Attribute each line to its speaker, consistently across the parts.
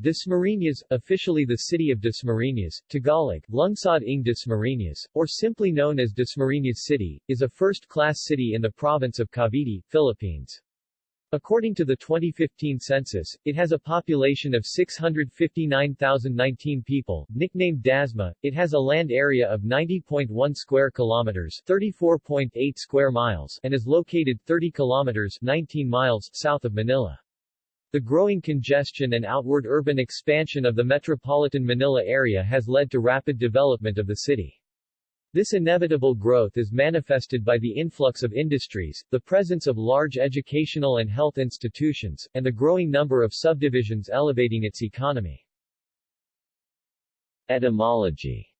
Speaker 1: Dasmariñas, officially the city of Dasmariñas, Tagalog, Lungsod ng Dasmariñas, or simply known as Dasmariñas City, is a first-class city in the province of Cavite, Philippines. According to the 2015 census, it has a population of 659,019 people. Nicknamed Dasma, it has a land area of 90.1 square kilometers, 34.8 square miles, and is located 30 kilometers, 19 miles south of Manila. The growing congestion and outward urban expansion of the metropolitan Manila area has led to rapid development of the city. This inevitable growth is manifested by the influx of industries, the presence of large educational and health institutions, and the growing number of subdivisions elevating its economy. Etymology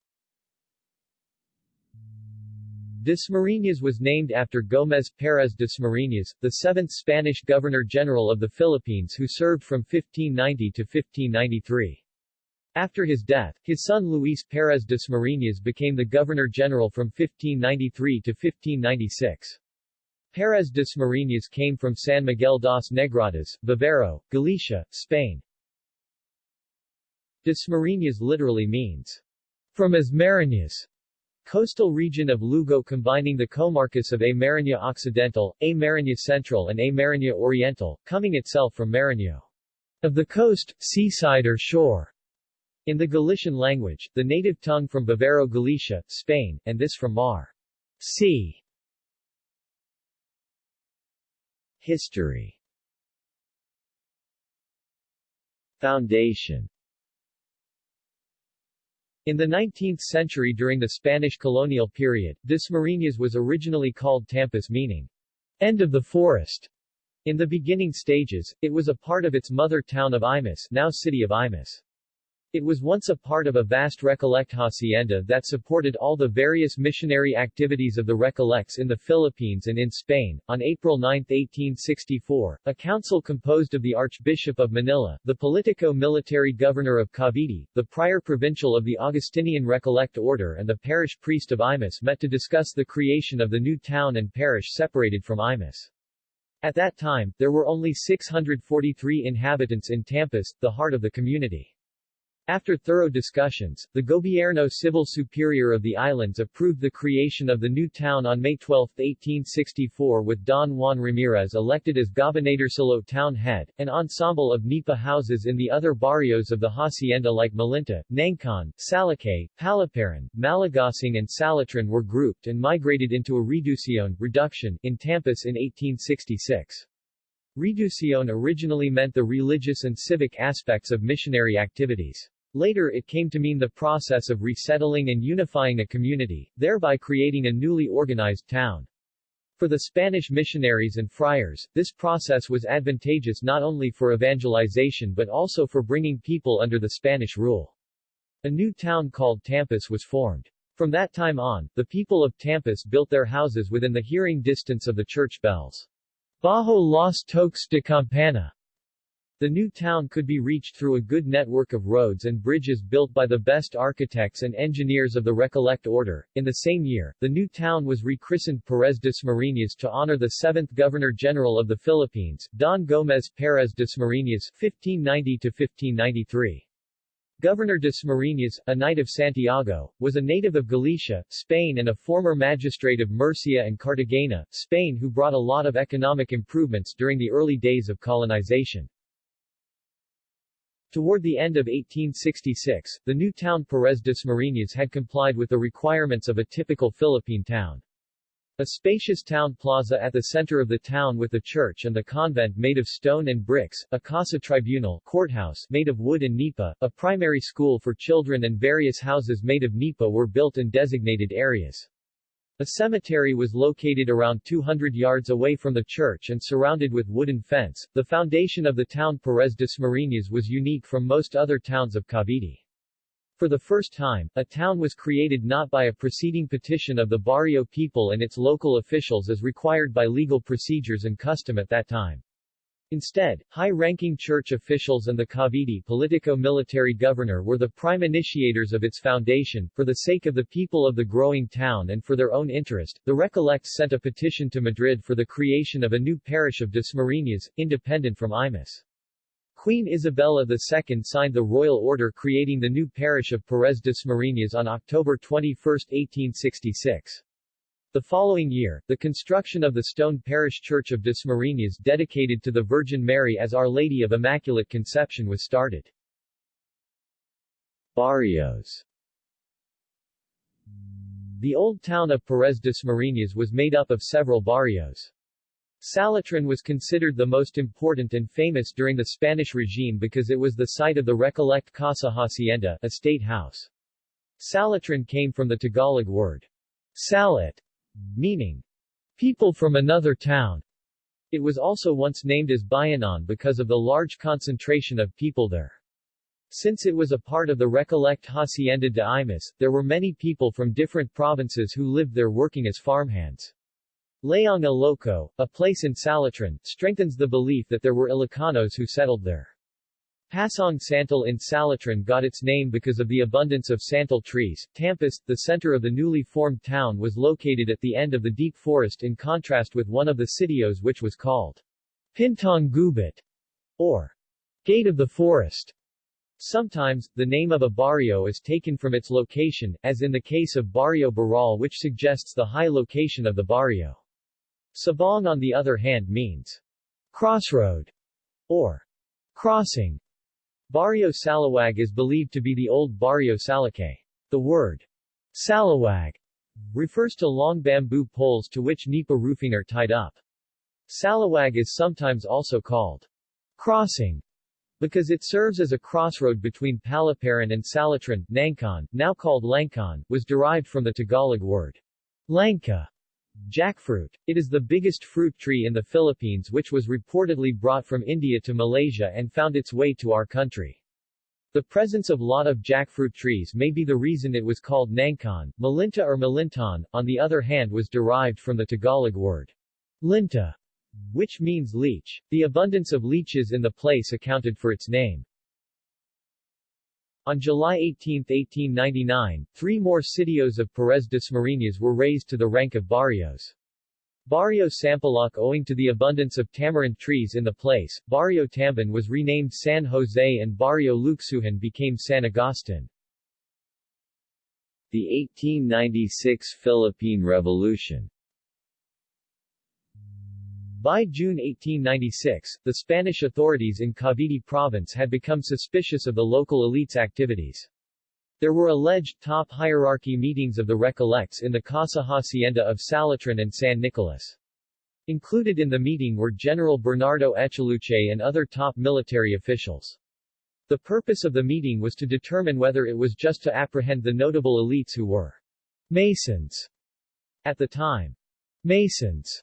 Speaker 1: Dasmariñas was named after Gómez Pérez Dasmariñas, the seventh Spanish Governor-General of the Philippines who served from 1590 to 1593. After his death, his son Luis Pérez Dasmariñas became the Governor-General from 1593 to 1596. Pérez Dasmariñas came from San Miguel das Negradas, Vivero, Galicia, Spain. Dasmariñas literally means, from as Mariñas, Coastal region of Lugo combining the comarcas of A Mariña Occidental, A Mariña Central and A Mariña Oriental, coming itself from Mariño. Of the coast, seaside or shore. In the Galician language, the native tongue from Vivero Galicia, Spain, and this from Mar. Sea. History Foundation in the 19th century during the Spanish colonial period, Dasmariñas was originally called Tampas meaning, end of the forest. In the beginning stages, it was a part of its mother town of Imus now city of Imus. It was once a part of a vast Recollect hacienda that supported all the various missionary activities of the Recollects in the Philippines and in Spain. On April 9, 1864, a council composed of the Archbishop of Manila, the politico-military governor of Cavite, the prior provincial of the Augustinian Recollect order and the parish priest of Imus met to discuss the creation of the new town and parish separated from Imus. At that time, there were only 643 inhabitants in Tampas, the heart of the community. After thorough discussions, the Gobierno Civil Superior of the islands approved the creation of the new town on May 12, 1864 with Don Juan Ramirez elected as Gobernadorcillo town head. An ensemble of nipa houses in the other barrios of the hacienda like Malinta, Nangcan, Salakay, Palaparan, Malagasang and Salitran were grouped and migrated into a reducción reduction in Tampas in 1866. Reducción originally meant the religious and civic aspects of missionary activities. Later it came to mean the process of resettling and unifying a community, thereby creating a newly organized town. For the Spanish missionaries and friars, this process was advantageous not only for evangelization but also for bringing people under the Spanish rule. A new town called Tampas was formed. From that time on, the people of Tampas built their houses within the hearing distance of the church bells. Bajo los toques de campana the new town could be reached through a good network of roads and bridges built by the best architects and engineers of the Recollect order. In the same year, the new town was rechristened Perez Dasmariñas to honor the seventh Governor-General of the Philippines, Don Gómez Pérez Dasmariñas (1590–1593). Governor Dasmariñas, a knight of Santiago, was a native of Galicia, Spain and a former magistrate of Murcia and Cartagena, Spain who brought a lot of economic improvements during the early days of colonization. Toward the end of 1866, the new town Perez Dasmariñas had complied with the requirements of a typical Philippine town. A spacious town plaza at the center of the town with the church and the convent made of stone and bricks, a casa tribunal courthouse made of wood and nipa, a primary school for children and various houses made of nipa were built in designated areas. A cemetery was located around 200 yards away from the church and surrounded with wooden fence. The foundation of the town Perez Dasmariñas was unique from most other towns of Cavite. For the first time, a town was created not by a preceding petition of the barrio people and its local officials as required by legal procedures and custom at that time. Instead, high-ranking church officials and the Cavite politico-military governor were the prime initiators of its foundation. For the sake of the people of the growing town and for their own interest, the Recollects sent a petition to Madrid for the creation of a new parish of Dasmariñas, independent from Imus. Queen Isabella II signed the royal order creating the new parish of Perez Dasmariñas on October 21, 1866. The following year, the construction of the stone parish church of Dasmariñas dedicated to the Virgin Mary as Our Lady of Immaculate Conception was started. Barrios The old town of Perez Dasmariñas was made up of several barrios. Salitran was considered the most important and famous during the Spanish regime because it was the site of the Recollect Casa Hacienda, a state house. Salitran came from the Tagalog word salit, meaning people from another town. It was also once named as Bayanon because of the large concentration of people there. Since it was a part of the Recollect Hacienda de Imus, there were many people from different provinces who lived there working as farmhands. Layong Iloco, a place in Salitran, strengthens the belief that there were Ilocanos who settled there. Pasong Santol in Salitran got its name because of the abundance of santal trees. Tampas, the center of the newly formed town was located at the end of the deep forest in contrast with one of the sitios which was called Pintong Gubat, or Gate of the Forest. Sometimes, the name of a barrio is taken from its location, as in the case of Barrio Burol which suggests the high location of the barrio. Sabang on the other hand means crossroad or crossing. Barrio Salawag is believed to be the old Barrio Salakay. The word salawag refers to long bamboo poles to which nipa roofing are tied up. Salawag is sometimes also called crossing because it serves as a crossroad between Palaparan and Salitran. Nangkan, now called Langkan, was derived from the Tagalog word langka, Jackfruit. It is the biggest fruit tree in the Philippines which was reportedly brought from India to Malaysia and found its way to our country. The presence of lot of jackfruit trees may be the reason it was called Nangkan. Malinta or Malintan, on the other hand was derived from the Tagalog word linta, which means leech. The abundance of leeches in the place accounted for its name. On July 18, 1899, three more sitios of Perez Dasmariñas were raised to the rank of barrios. Barrio Sampaloc owing to the abundance of tamarind trees in the place, Barrio Tamban was renamed San Jose and Barrio Luxuhan became San Agustin. The 1896 Philippine Revolution by June 1896, the Spanish authorities in Cavite province had become suspicious of the local elite's activities. There were alleged top hierarchy meetings of the Recollects in the Casa Hacienda of Salitran and San Nicolas. Included in the meeting were General Bernardo Echaluce and other top military officials. The purpose of the meeting was to determine whether it was just to apprehend the notable elites who were Masons at the time. Masons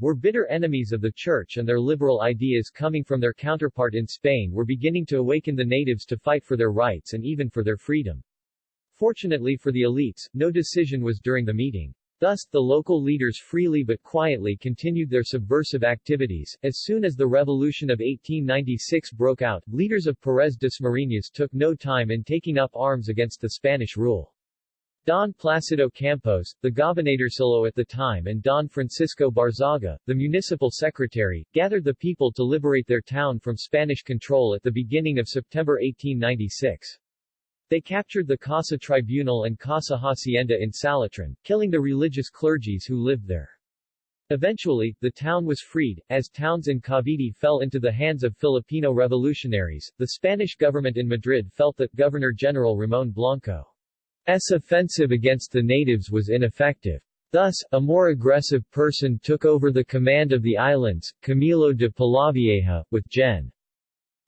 Speaker 1: were bitter enemies of the church and their liberal ideas coming from their counterpart in Spain were beginning to awaken the natives to fight for their rights and even for their freedom. Fortunately for the elites, no decision was during the meeting. Thus, the local leaders freely but quietly continued their subversive activities. As soon as the Revolution of 1896 broke out, leaders of Perez Dasmariñas took no time in taking up arms against the Spanish rule. Don Placido Campos, the gobernadorcillo at the time and Don Francisco Barzaga, the municipal secretary, gathered the people to liberate their town from Spanish control at the beginning of September 1896. They captured the Casa Tribunal and Casa Hacienda in Salitran, killing the religious clergies who lived there. Eventually, the town was freed. As towns in Cavite fell into the hands of Filipino revolutionaries, the Spanish government in Madrid felt that Governor-General Ramon Blanco S offensive against the natives was ineffective. Thus, a more aggressive person took over the command of the islands, Camilo de Polavieja, with Gen.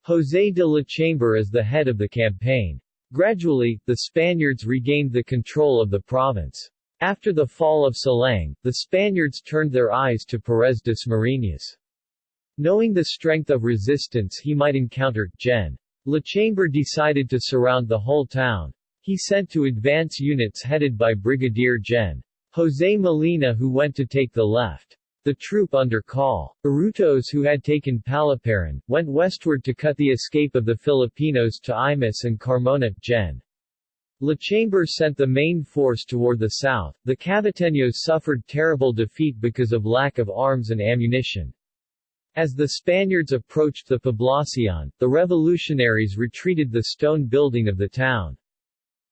Speaker 1: José de Lachambre as the head of the campaign. Gradually, the Spaniards regained the control of the province. After the fall of Silang, the Spaniards turned their eyes to Perez Dasmariñas. Knowing the strength of resistance he might encounter, Gen. Lachambre decided to surround the whole town. He sent to advance units headed by Brigadier Gen. José Molina who went to take the left. The troop under Col. Arutos who had taken Palaparan, went westward to cut the escape of the Filipinos to Imus and Carmona. Gen. Lachambre sent the main force toward the south. The Caviteños suffered terrible defeat because of lack of arms and ammunition. As the Spaniards approached the Poblacion, the revolutionaries retreated the stone building of the town.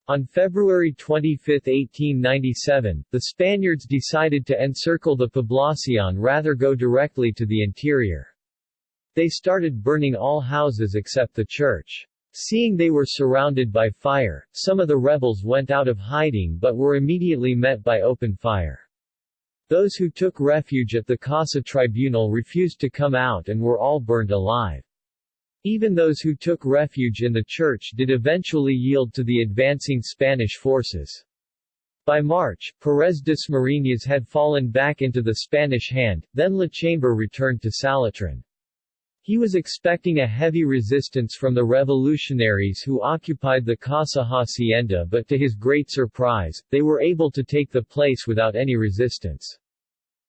Speaker 1: On February 25, 1897, the Spaniards decided to encircle the Poblacion rather go directly to the interior. They started burning all houses except the church. Seeing they were surrounded by fire, some of the rebels went out of hiding but were immediately met by open fire. Those who took refuge at the Casa Tribunal refused to come out and were all burned alive. Even those who took refuge in the church did eventually yield to the advancing Spanish forces. By March, Pérez Dasmariñas had fallen back into the Spanish hand, then Lachambre returned to Salitran. He was expecting a heavy resistance from the revolutionaries who occupied the Casa Hacienda but to his great surprise, they were able to take the place without any resistance.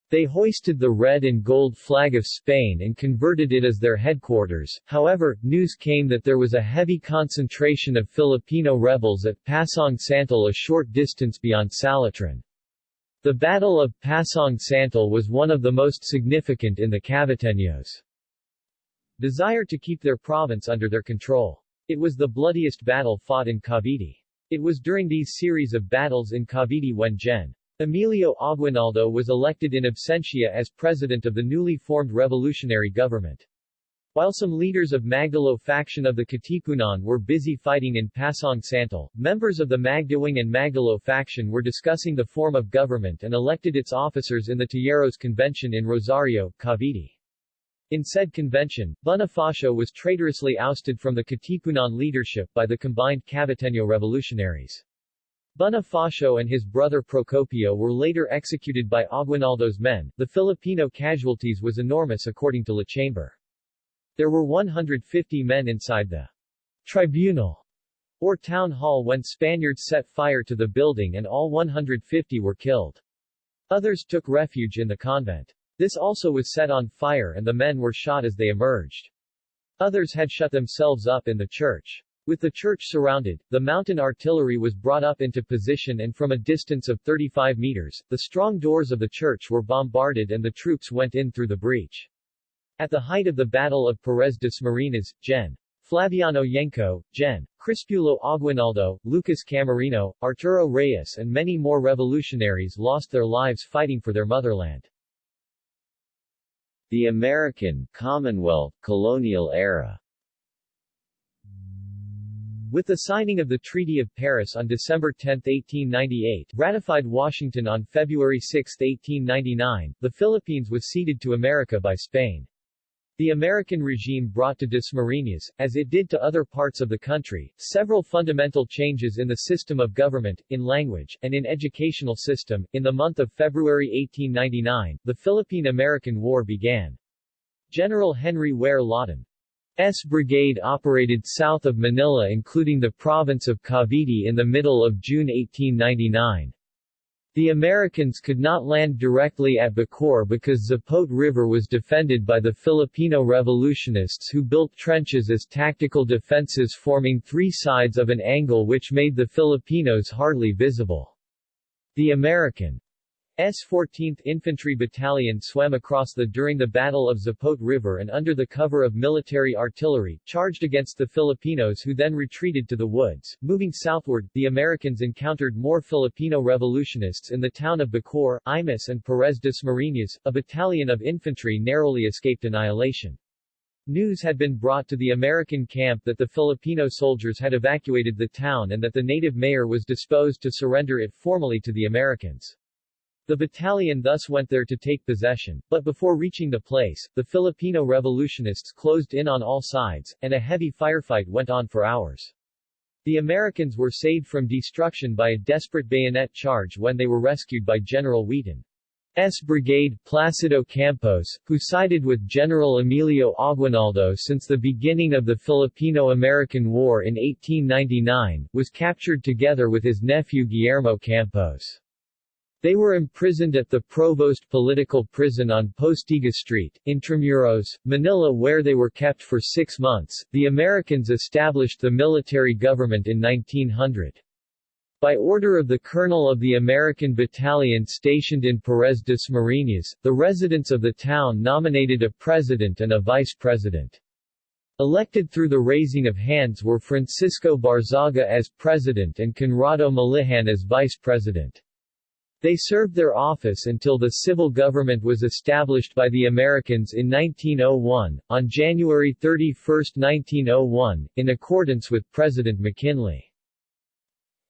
Speaker 1: They hoisted the red and gold flag of Spain and converted it as their headquarters, however, news came that there was a heavy concentration of Filipino rebels at Pasong Santol a short distance beyond Salitran. The Battle of Pasong Santol was one of the most significant in the Caviteños desire to keep their province under their control. It was the bloodiest battle fought in Cavite. It was during these series of battles in Cavite when Gen. Emilio Aguinaldo was elected in absentia as president of the newly formed revolutionary government. While some leaders of Magdalo faction of the Katipunan were busy fighting in Pasong Santol, members of the Magdiwang and Magdalo faction were discussing the form of government and elected its officers in the Tejeros Convention in Rosario, Cavite. In said convention, Bonifacio was traitorously ousted from the Katipunan leadership by the combined Caviteño revolutionaries. Bonifacio and his brother Procopio were later executed by Aguinaldo's men. The Filipino casualties was enormous according to Lachambre. There were 150 men inside the tribunal or town hall when Spaniards set fire to the building and all 150 were killed. Others took refuge in the convent. This also was set on fire and the men were shot as they emerged. Others had shut themselves up in the church. With the church surrounded, the mountain artillery was brought up into position and from a distance of 35 meters, the strong doors of the church were bombarded and the troops went in through the breach. At the height of the Battle of Pérez Dasmariñas, Gen. Flaviano Yengko, Gen. Crispulo Aguinaldo, Lucas Camarino, Arturo Reyes and many more revolutionaries lost their lives fighting for their motherland. The American, Commonwealth, colonial era with the signing of the Treaty of Paris on December 10, 1898, ratified Washington on February 6, 1899, the Philippines was ceded to America by Spain. The American regime brought to Dasmariñas, as it did to other parts of the country, several fundamental changes in the system of government, in language, and in educational system. In the month of February 1899, the Philippine-American War began. General Henry Ware Lawton S. Brigade operated south of Manila including the province of Cavite in the middle of June 1899. The Americans could not land directly at Bacoor because Zapote River was defended by the Filipino revolutionists who built trenches as tactical defenses forming three sides of an angle which made the Filipinos hardly visible. The American S 14th Infantry Battalion swam across the during the Battle of Zapote River and under the cover of military artillery, charged against the Filipinos who then retreated to the woods. Moving southward, the Americans encountered more Filipino revolutionists in the town of Bacoor, Imus and Perez Dasmariñas, a battalion of infantry narrowly escaped annihilation. News had been brought to the American camp that the Filipino soldiers had evacuated the town and that the native mayor was disposed to surrender it formally to the Americans. The battalion thus went there to take possession, but before reaching the place, the Filipino revolutionists closed in on all sides, and a heavy firefight went on for hours. The Americans were saved from destruction by a desperate bayonet charge when they were rescued by General Wheaton's brigade, Placido Campos, who sided with General Emilio Aguinaldo since the beginning of the Filipino-American War in 1899, was captured together with his nephew Guillermo Campos. They were imprisoned at the Provost Political Prison on Postigo Street, Intramuros, Manila where they were kept for six months. The Americans established the military government in 1900. By order of the Colonel of the American Battalion stationed in Perez Dasmariñas, the residents of the town nominated a president and a vice president. Elected through the raising of hands were Francisco Barzaga as president and Conrado Malihan as vice president. They served their office until the civil government was established by the Americans in 1901, on January 31, 1901, in accordance with President McKinley.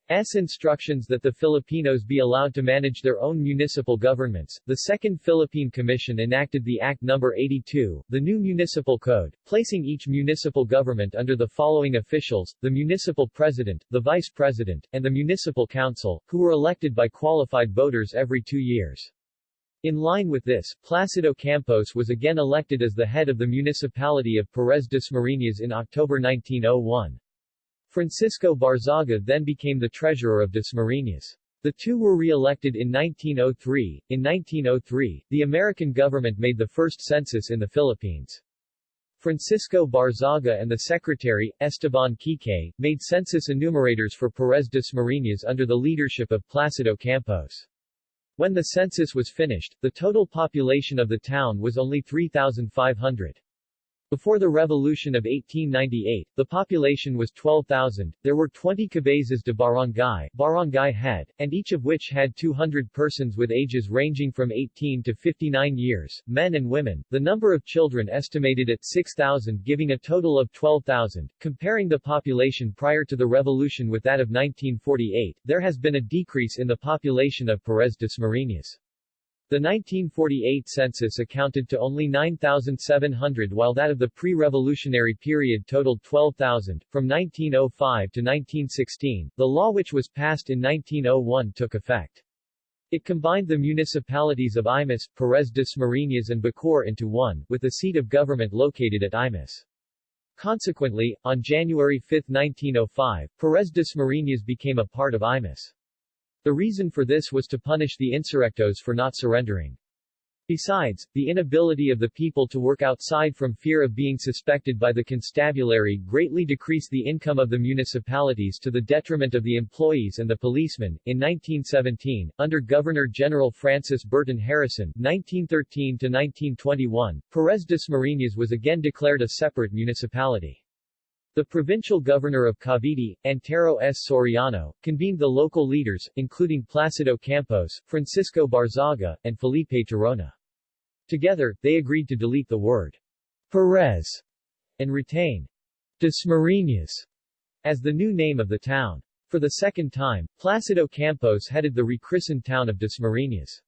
Speaker 1: S. instructions that the Filipinos be allowed to manage their own municipal governments, the Second Philippine Commission enacted the Act No. 82, the new municipal code, placing each municipal government under the following officials, the municipal president, the vice president, and the municipal council, who were elected by qualified voters every two years. In line with this, Placido Campos was again elected as the head of the municipality of Perez Dasmariñas in October 1901. Francisco Barzaga then became the treasurer of Dasmariñas. The two were re-elected in 1903. In 1903, the American government made the first census in the Philippines. Francisco Barzaga and the secretary, Esteban Quique, made census enumerators for Perez Dasmariñas under the leadership of Placido Campos. When the census was finished, the total population of the town was only 3,500. Before the Revolution of 1898, the population was 12,000. There were 20 cabezas de barangay, barangay head, and each of which had 200 persons with ages ranging from 18 to 59 years, men and women. The number of children estimated at 6,000 giving a total of 12,000. Comparing the population prior to the revolution with that of 1948, there has been a decrease in the population of Perez Dasmariñas. The 1948 census accounted to only 9,700 while that of the pre-revolutionary period totaled 12,000. From 1905 to 1916, the law which was passed in 1901 took effect. It combined the municipalities of Imus, Perez Dasmariñas and Bacoor into one, with the seat of government located at Imus. Consequently, on January 5, 1905, Perez Dasmariñas became a part of Imus. The reason for this was to punish the insurrectos for not surrendering. Besides, the inability of the people to work outside from fear of being suspected by the constabulary greatly decreased the income of the municipalities to the detriment of the employees and the policemen. In 1917, under Governor-General Francis Burton Harrison 1913-1921, Perez Dasmariñas was again declared a separate municipality. The provincial governor of Cavite, Antero S. Soriano, convened the local leaders, including Placido Campos, Francisco Barzaga, and Felipe Tirona. Together, they agreed to delete the word Perez and retain Dasmariñas as the new name of the town. For the second time, Placido Campos headed the rechristened town of Dasmariñas.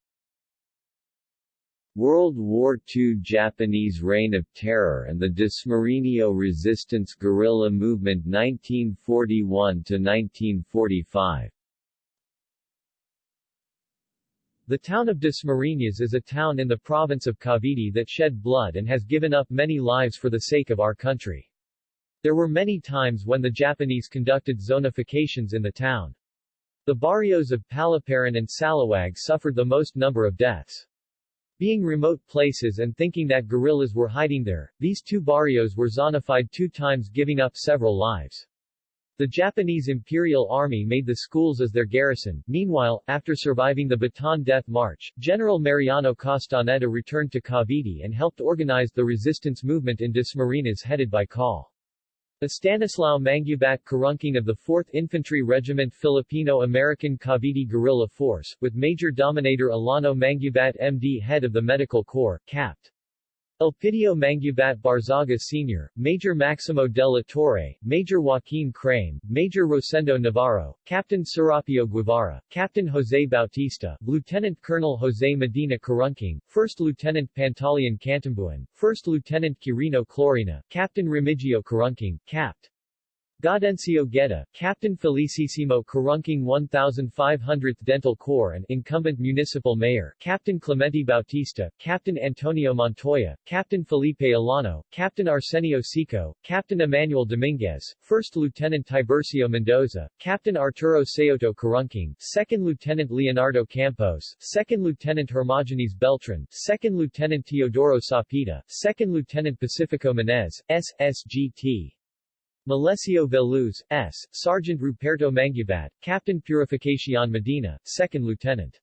Speaker 2: World War II Japanese Reign of Terror and the Dasmariño Resistance Guerrilla Movement 1941–1945
Speaker 1: The town of Dasmariñas is a town in the province of Cavite that shed blood and has given up many lives for the sake of our country. There were many times when the Japanese conducted zonifications in the town. The barrios of Palaparan and Salawag suffered the most number of deaths. Being remote places and thinking that guerrillas were hiding there, these two barrios were zonified two times giving up several lives. The Japanese Imperial Army made the schools as their garrison. Meanwhile, after surviving the Bataan Death March, General Mariano Castaneda returned to Cavite and helped organize the resistance movement in Dasmariñas headed by Col. Estanislao Mangubat Karungking of the 4th Infantry Regiment Filipino-American Cavite Guerrilla Force, with Major Dominator Alano Mangubat MD head of the Medical Corps, Capt. Elpidio Mangubat Barzaga Sr., Major Maximo de la Torre, Major Joaquin Crame, Major Rosendo Navarro, Captain Serapio Guevara, Captain Jose Bautista, Lieutenant Colonel Jose Medina Karungking, First Lieutenant Pantaleon Cantambuan, First Lieutenant Quirino Clorina, Captain Remigio Karungking, Capt. Gaudencio Guetta, Captain Felicissimo Karungking 1500th Dental Corps and incumbent municipal mayor, Captain Clemente Bautista, Captain Antonio Montoya, Captain Felipe Alano, Captain Arsenio Sico, Captain Emmanuel Dominguez, First Lieutenant Tibercio Mendoza, Captain Arturo Seoto Karungking, Second Lieutenant Leonardo Campos, Second Lieutenant Hermogenes Beltran, Second Lieutenant Teodoro Sapita, Second Lieutenant Pacifico Menez, SSGT. Malesio Veluz, S., Sergeant Ruperto Mangubat, Captain Purificacion Medina, 2nd Lieutenant.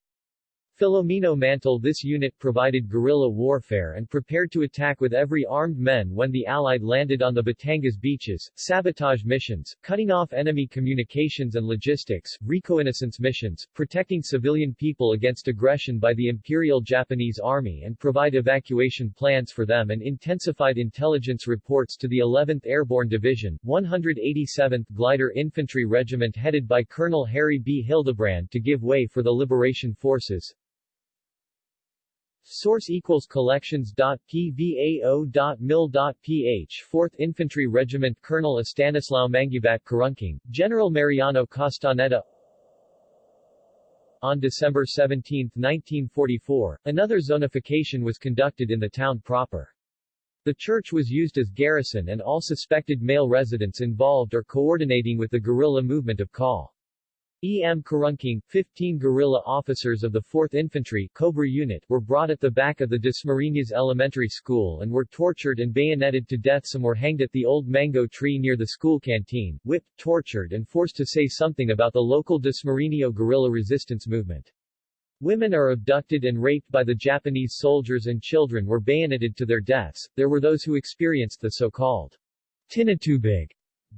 Speaker 1: Filomeno Mantle This unit provided guerrilla warfare and prepared to attack with every armed men when the Allied landed on the Batangas beaches, sabotage missions, cutting off enemy communications and logistics, reconnaissance missions, protecting civilian people against aggression by the Imperial Japanese Army and provide evacuation plans for them and intensified intelligence reports to the 11th Airborne Division, 187th Glider Infantry Regiment headed by Colonel Harry B. Hildebrand to give way for the Liberation Forces. Source equals collections.pvao.mil.ph 4th Infantry Regiment Colonel Estanislao Mangubat Karunking, General Mariano Castaneda On December 17, 1944, another zonification was conducted in the town proper. The church was used as garrison and all suspected male residents involved or coordinating with the guerrilla movement of Call. E. M. Karunking, 15 guerrilla officers of the 4th Infantry Cobra Unit were brought at the back of the Dasmariñas Elementary School and were tortured and bayoneted to death some were hanged at the old mango tree near the school canteen, whipped, tortured and forced to say something about the local Dasmariño guerrilla resistance movement. Women are abducted and raped by the Japanese soldiers and children were bayoneted to their deaths. There were those who experienced the so-called tinatubig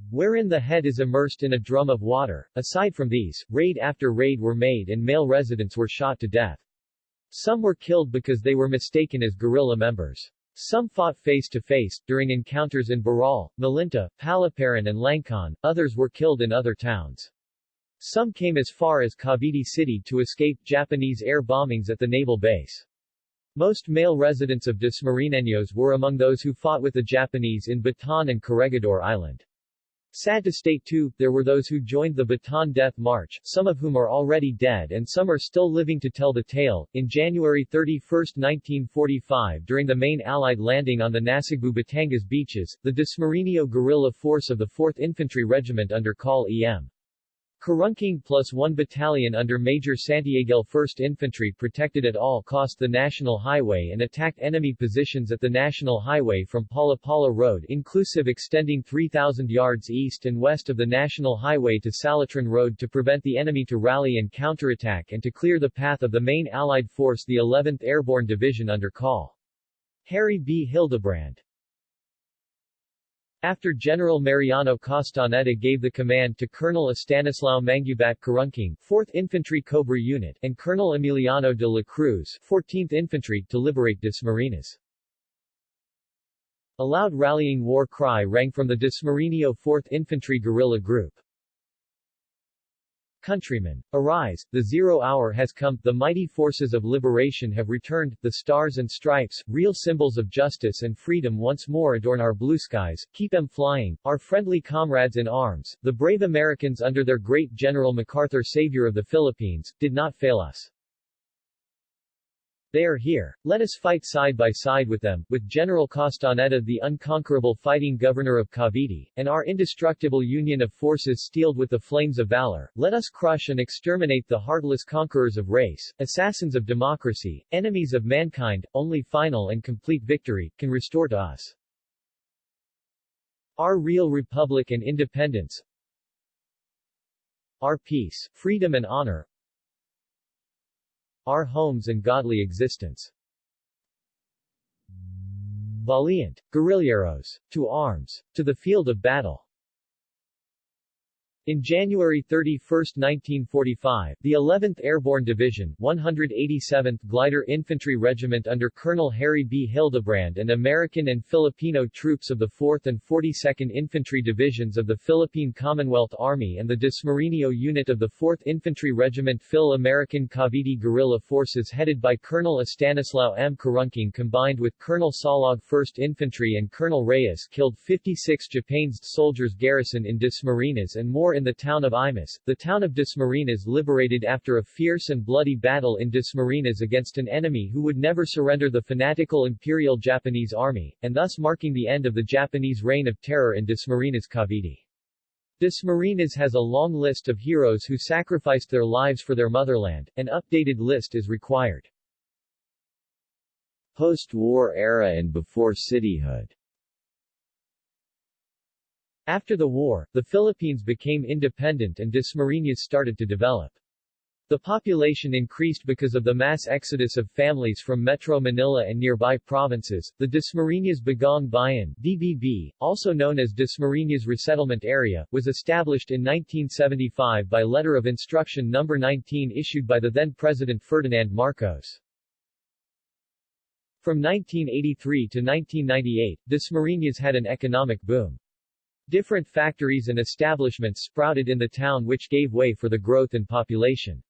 Speaker 1: wherein the head is immersed in a drum of water. Aside from these, raid after raid were made and male residents were shot to death. Some were killed because they were mistaken as guerrilla members. Some fought face-to-face, during encounters in Burol, Malinta, Palaparan and Langkan, others were killed in other towns. Some came as far as Cavite City to escape Japanese air bombings at the naval base. Most male residents of Dasmariñeños were among those who fought with the Japanese in Bataan and Corregidor Island. Sad to state too, there were those who joined the Bataan Death March, some of whom are already dead and some are still living to tell the tale. In January 31, 1945 during the main Allied landing on the Nasugbu Batangas beaches, the Dasmariño guerrilla force of the 4th Infantry Regiment under Col. E.M. Karunking plus one battalion under Major Santiago 1st Infantry protected at all cost the National Highway and attacked enemy positions at the National Highway from Palapala Road inclusive extending 3,000 yards east and west of the National Highway to Salitran Road to prevent the enemy to rally and counterattack and to clear the path of the main Allied force the 11th Airborne Division under Col. Harry B. Hildebrand. After General Mariano Castaneda gave the command to Colonel Estanislao Mangubat Karunking, 4th Infantry Cobra Unit, and Colonel Emiliano de la Cruz, 14th Infantry, to liberate Dasmariñas. A loud rallying war cry rang from the Dasmariño 4th Infantry Guerrilla Group. Countrymen, arise, the zero hour has come, the mighty forces of liberation have returned, the stars and stripes, real symbols of justice and freedom once more adorn our blue skies, keep them flying, our friendly comrades in arms, the brave Americans under their great General MacArthur Savior of the Philippines, did not fail us. They are here. Let us fight side by side with them, with General Castaneda the unconquerable fighting governor of Cavite, and our indestructible union of forces steeled with the flames of valor. Let us crush and exterminate the heartless conquerors of race, assassins of democracy, enemies of mankind, only final and complete victory can restore to us our real republic and independence, our peace, freedom and honor, our homes and godly existence. Valiant. Guerrilleros. To arms. To the field of battle. In January 31, 1945, the 11th Airborne Division, 187th Glider Infantry Regiment under Colonel Harry B. Hildebrand and American and Filipino troops of the 4th and 42nd Infantry Divisions of the Philippine Commonwealth Army and the Dasmariño Unit of the 4th Infantry Regiment Phil-American Cavite Guerrilla Forces headed by Colonel Estanislao M. Karunking combined with Colonel Salog 1st Infantry and Colonel Reyes killed 56 Japanese soldiers garrison in Dasmariñas and more in the town of Imus, the town of Dasmariñas liberated after a fierce and bloody battle in Dasmariñas against an enemy who would never surrender the fanatical Imperial Japanese Army, and thus marking the end of the Japanese reign of terror in Dasmariñas Cavite. Dasmariñas has a long list of heroes who sacrificed their lives for their motherland, an updated list is required.
Speaker 2: Post-war era and before cityhood
Speaker 1: After the war, the Philippines became independent and Dasmariñas started to develop. The population increased because of the mass exodus of families from Metro Manila and nearby provinces. The Dasmariñas Bagong Bayan DBB, also known as Dasmariñas Resettlement Area, was established in 1975 by Letter of Instruction No. 19 issued by the then-President Ferdinand Marcos. From 1983 to 1998, Dasmariñas had an economic boom. Different factories and establishments sprouted in the town which gave way for the growth in population.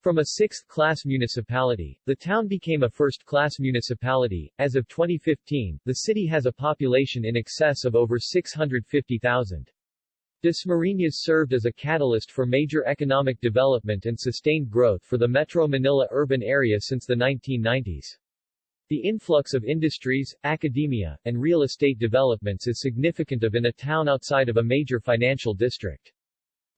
Speaker 1: From a sixth-class municipality, the town became a first-class municipality. As of 2015, the city has a population in excess of over 650,000. Dasmariñas served as a catalyst for major economic development and sustained growth for the Metro Manila urban area since the 1990s. The influx of industries, academia, and real estate developments is significant of in a town outside of a major financial district.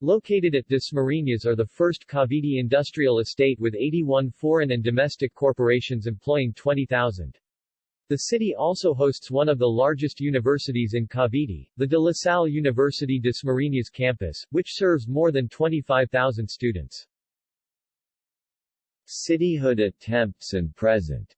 Speaker 1: Located at Dasmariñas are the first Cavite industrial estate with 81 foreign and domestic corporations employing 20,000. The city also hosts one of the largest universities in Cavite, the De La Salle University Dasmariñas campus, which serves more than 25,000 students.
Speaker 2: Cityhood attempts and present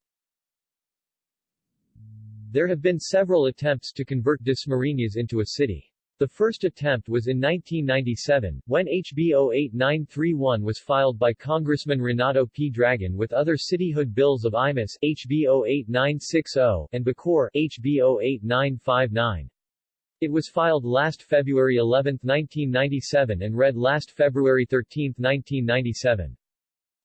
Speaker 1: There have been several attempts to convert Dasmariñas into a city. The first attempt was in 1997, when HB 08931 was filed by Congressman Renato P. Dragon with other cityhood bills of Imus HB 08960 and Bacoor HB 08959. It was filed last February 11, 1997 and read last February 13, 1997.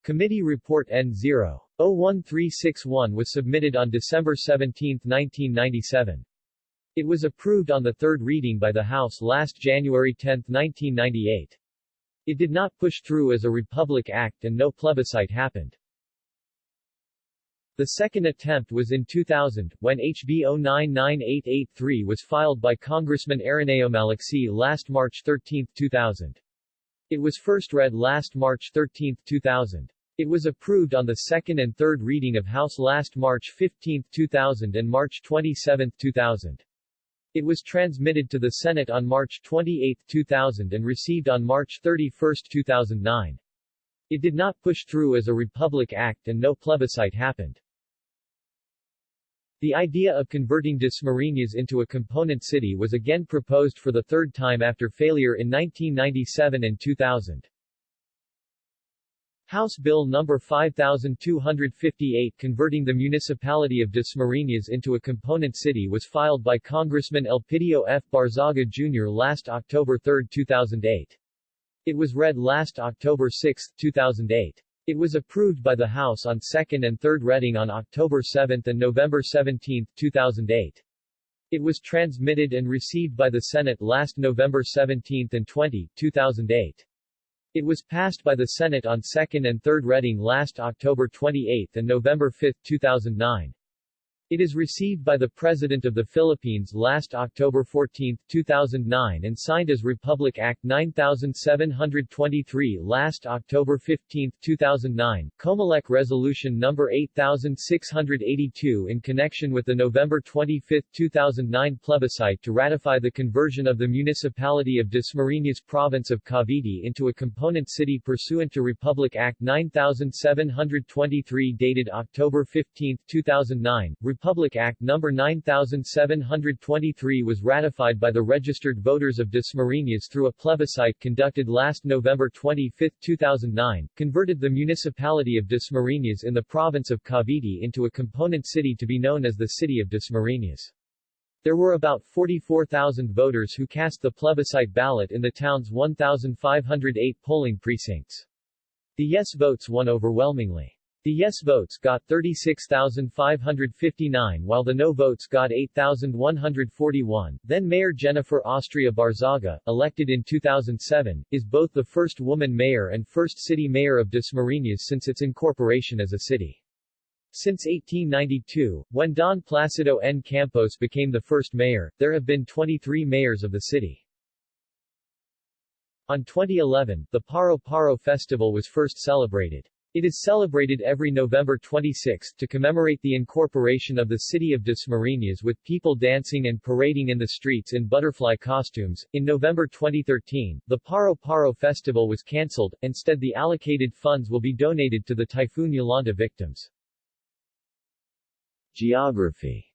Speaker 1: Committee Report N0. 01361 was submitted on December 17, 1997. It was approved on the third reading by the House last January 10, 1998. It did not push through as a Republic Act and no plebiscite happened. The second attempt was in 2000, when HB 099883 was filed by Congressman Erineo Maliksi last March 13, 2000. It was first read last March 13, 2000. It was approved on the second and third reading of House last March 15, 2000 and March 27, 2000. It was transmitted to the Senate on March 28, 2000 and received on March 31, 2009. It did not push through as a Republic Act and no plebiscite happened. The idea of converting Dasmariñas into a component city was again proposed for the third time after failure in 1997 and 2000. House Bill No. 5258 converting the municipality of Dasmariñas into a component city was filed by Congressman Elpidio F. Barzaga Jr. last October 3, 2008. It was read last October 6, 2008. It was approved by the House on second and third reading on October 7 and November 17, 2008. It was transmitted and received by the Senate last November 17 and 20, 2008. It was passed by the Senate on second and third reading last October 28 and November 5, 2009. It is received by the President of the Philippines last October 14, 2009 and signed as Republic Act 9723 last October 15, 2009, Comelec Resolution No. 8682 in connection with the November 25, 2009 plebiscite to ratify the conversion of the municipality of Dasmariñas Province of Cavite into a component city pursuant to Republic Act 9723 dated October 15, 2009, Republic Act No. 9723 was ratified by the registered voters of Dasmariñas through a plebiscite conducted last November 25, 2009, converted the municipality of Dasmariñas in the province of Cavite into a component city to be known as the City of Dasmariñas. There were about 44,000 voters who cast the plebiscite ballot in the town's 1,508 polling precincts. The yes votes won overwhelmingly. The yes votes got 36,559 while the no votes got 8,141. Then Mayor Jennifer Austria Barzaga, elected in 2007, is both the first woman mayor and first city mayor of Dasmariñas since its incorporation as a city. Since 1892, when Don Placido N. Campos became the first mayor, there have been 23 mayors of the city. On 2011, the Paro Paro Festival was first celebrated. It is celebrated every November 26 to commemorate the incorporation of the city of Dasmariñas with people dancing and parading in the streets in butterfly costumes. In November 2013, the Paro Paro festival was cancelled, instead the allocated funds will be donated to the Typhoon Yolanda victims.
Speaker 2: Geography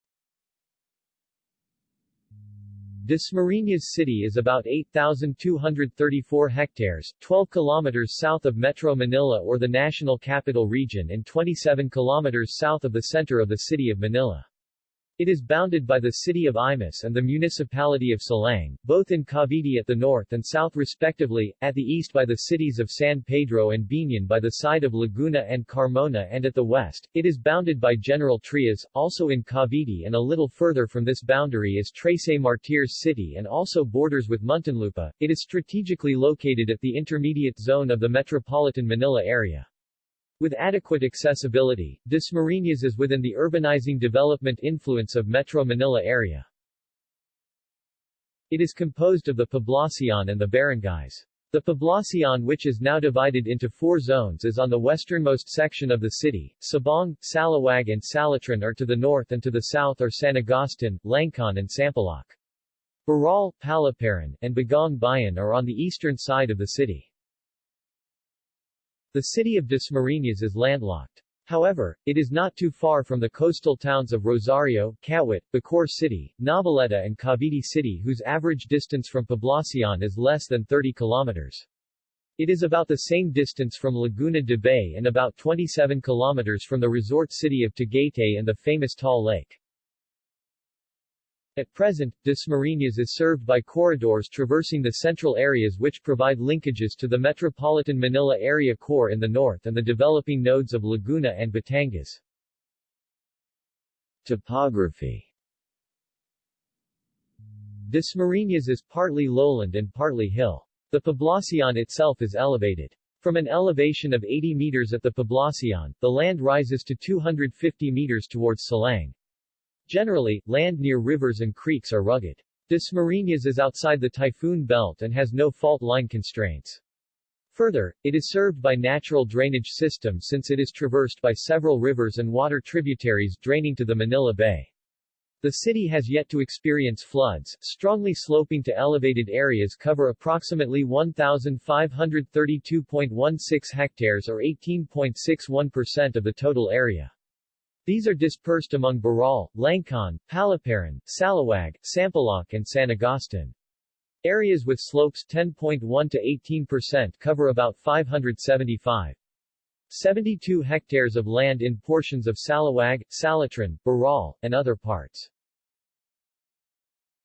Speaker 1: Dasmariñas City is about 8,234 hectares, 12 kilometers south of Metro Manila or the National Capital Region and 27 kilometers south of the center of the city of Manila. It is bounded by the city of Imus and the municipality of Silang, both in Cavite at the north and south respectively, at the east by the cities of San Pedro and Biñan by the side of Laguna and Carmona and at the west, it is bounded by General Trias, also in Cavite and a little further from this boundary is Trece Martires City and also borders with Muntinlupa. It is strategically located at the intermediate zone of the metropolitan Manila area. With adequate accessibility, Dasmariñas is within the urbanizing development influence of Metro Manila area. It is composed of the Poblacion and the barangays. The Poblacion which is now divided into four zones is on the westernmost section of the city, Sabang, Salawag and Salitran are to the north and to the south are San Agustin, Langkaan and Sampaloc. Burol, Paliparan, and Bagong Bayan are on the eastern side of the city. The city of Dasmariñas is landlocked. However, it is not too far from the coastal towns of Rosario, Kawit, Bacoor City, Noveleta and Cavite City whose average distance from Poblacion is less than 30 kilometers. It is about the same distance from Laguna de Bay and about 27 kilometers from the resort city of Tagaytay and the famous Taal Lake. At present, Dasmariñas is served by corridors traversing the central areas which provide linkages to the metropolitan Manila area core in the north and the developing nodes of Laguna and Batangas.
Speaker 2: Topography
Speaker 1: Dasmariñas is partly lowland and partly hill. The Poblacion itself is elevated. From an elevation of 80 meters at the Poblacion, the land rises to 250 meters towards Silang. Generally, land near rivers and creeks are rugged. Dasmariñas is outside the typhoon belt and has no fault line constraints. Further, it is served by natural drainage system since it is traversed by several rivers and water tributaries draining to the Manila Bay. The city has yet to experience floods, strongly sloping to elevated areas cover approximately 1,532.16 hectares or 18.61% of the total area. These are dispersed among Burol, Langkaan, Paliparan, Salawag, Sampaloc and San Agustin. Areas with slopes 10.1 to 18% cover about 575. 72 hectares of land in portions of Salawag, Salitran, Burol, and other parts.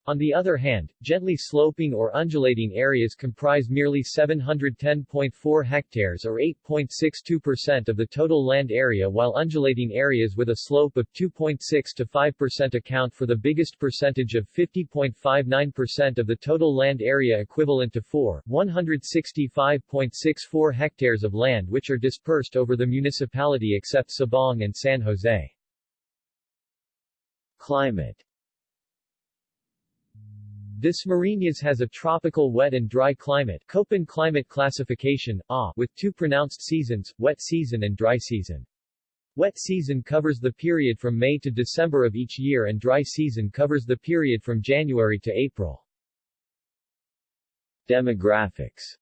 Speaker 1: On the other hand, gently sloping or undulating areas comprise merely 710.4 hectares or 8.62% of the total land area while undulating areas with a slope of 2.6 to 5% account for the biggest percentage of 50.59% of the total land area equivalent to 4, 165.64 hectares of land which are dispersed over the municipality except Sabang and San Jose.
Speaker 2: Climate
Speaker 1: Dasmariñas has a tropical wet and dry climate Köppen climate classification, A, with two pronounced seasons, wet season and dry season. Wet season covers the period from May to December of each year and dry season covers the period from January to April.
Speaker 2: Demographics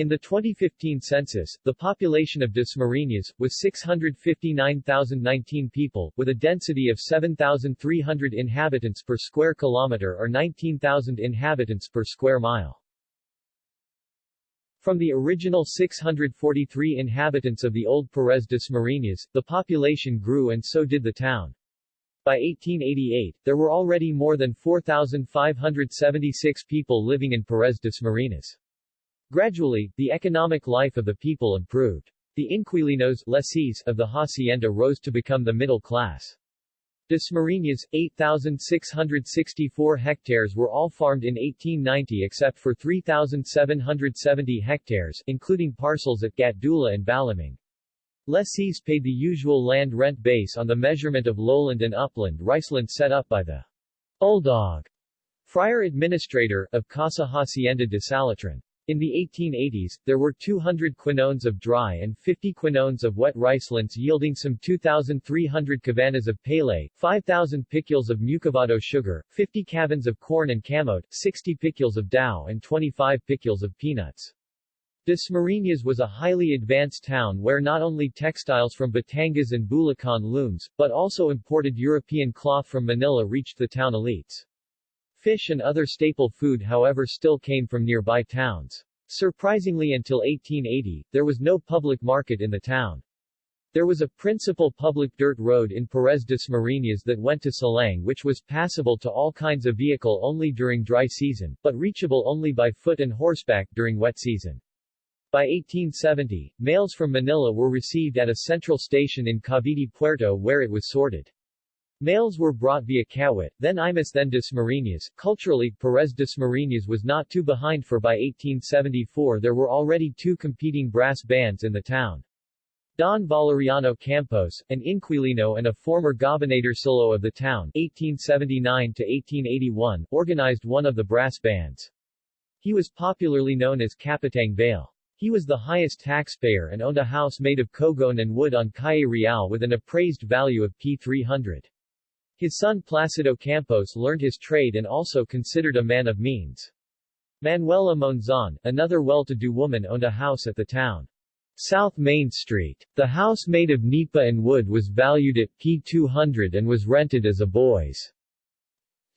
Speaker 1: in the 2015 census, the population of Dasmariñas, was 659,019 people, with a density of 7,300 inhabitants per square kilometer or 19,000 inhabitants per square mile. From the original 643 inhabitants of the old Perez Dasmariñas, the population grew and so did the town. By 1888, there were already more than 4,576 people living in Perez Dasmariñas. Gradually, the economic life of the people improved. The inquilinos lessees of the hacienda rose to become the middle class. Dasmariñas, 8,664 hectares were all farmed in 1890 except for 3,770 hectares, including parcels at Gatdula and Balamang. Lessees paid the usual land rent base on the measurement of lowland and upland riceland set up by the Uldog, friar administrator of Casa Hacienda de Salitran. In the 1880s, there were 200 quinones of dry and 50 quinones of wet ricelets yielding some 2,300 cabanas of pele, 5,000 piculs of muscovado sugar, 50 cabins of corn and camote, 60 piculs of dough and 25 piculs of peanuts. Dasmariñas was a highly advanced town where not only textiles from Batangas and Bulacan looms, but also imported European cloth from Manila reached the town elites. Fish and other staple food however still came from nearby towns. Surprisingly until 1880, there was no public market in the town. There was a principal public dirt road in Perez Dasmariñas that went to Silang which was passable to all kinds of vehicle only during dry season, but reachable only by foot and horseback during wet season. By 1870, mails from Manila were received at a central station in Cavite Puerto where it was sorted. Mails were brought via Kawit, then Imus then Dasmariñas. Culturally, Perez Dasmariñas was not too behind for by 1874 there were already two competing brass bands in the town. Don Valeriano Campos, an Inquilino and a former gobernadorcillo of the town 1879-1881, organized one of the brass bands. He was popularly known as Capitang Vale. He was the highest taxpayer and owned a house made of cogon and wood on Calle Real with an appraised value of P300. His son Placido Campos learned his trade and also considered a man of means. Manuela Monzon, another well-to-do woman owned a house at the town. South Main Street. The house made of nipa and wood was valued at P200 and was rented as a boys'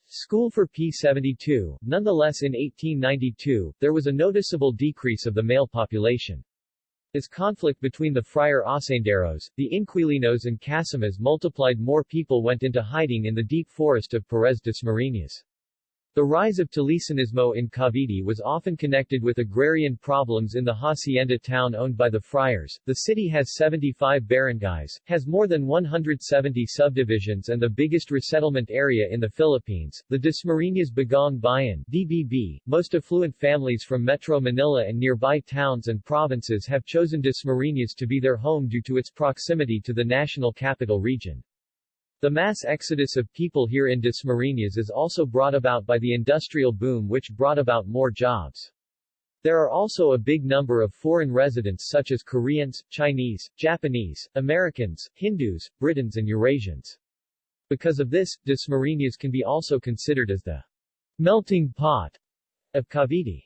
Speaker 1: school for P72. Nonetheless in 1892, there was a noticeable decrease of the male population. As conflict between the Friar Hacenderos, the Inquilinos and Casimas multiplied more people went into hiding in the deep forest of Perez Dasmariñas. The rise of Tulisanismo in Cavite was often connected with agrarian problems in the hacienda town owned by the friars. The city has 75 barangays, has more than 170 subdivisions and the biggest resettlement area in the Philippines. The Dasmariñas Bagong Bayan DBB, most affluent families from Metro Manila and nearby towns and provinces have chosen Dasmariñas to be their home due to its proximity to the national capital region. The mass exodus of people here in Dasmariñas is also brought about by the industrial boom which brought about more jobs. There are also a big number of foreign residents such as Koreans, Chinese, Japanese, Americans, Hindus, Britons and Eurasians. Because of this, Dasmariñas can be also considered as the melting pot of Cavite.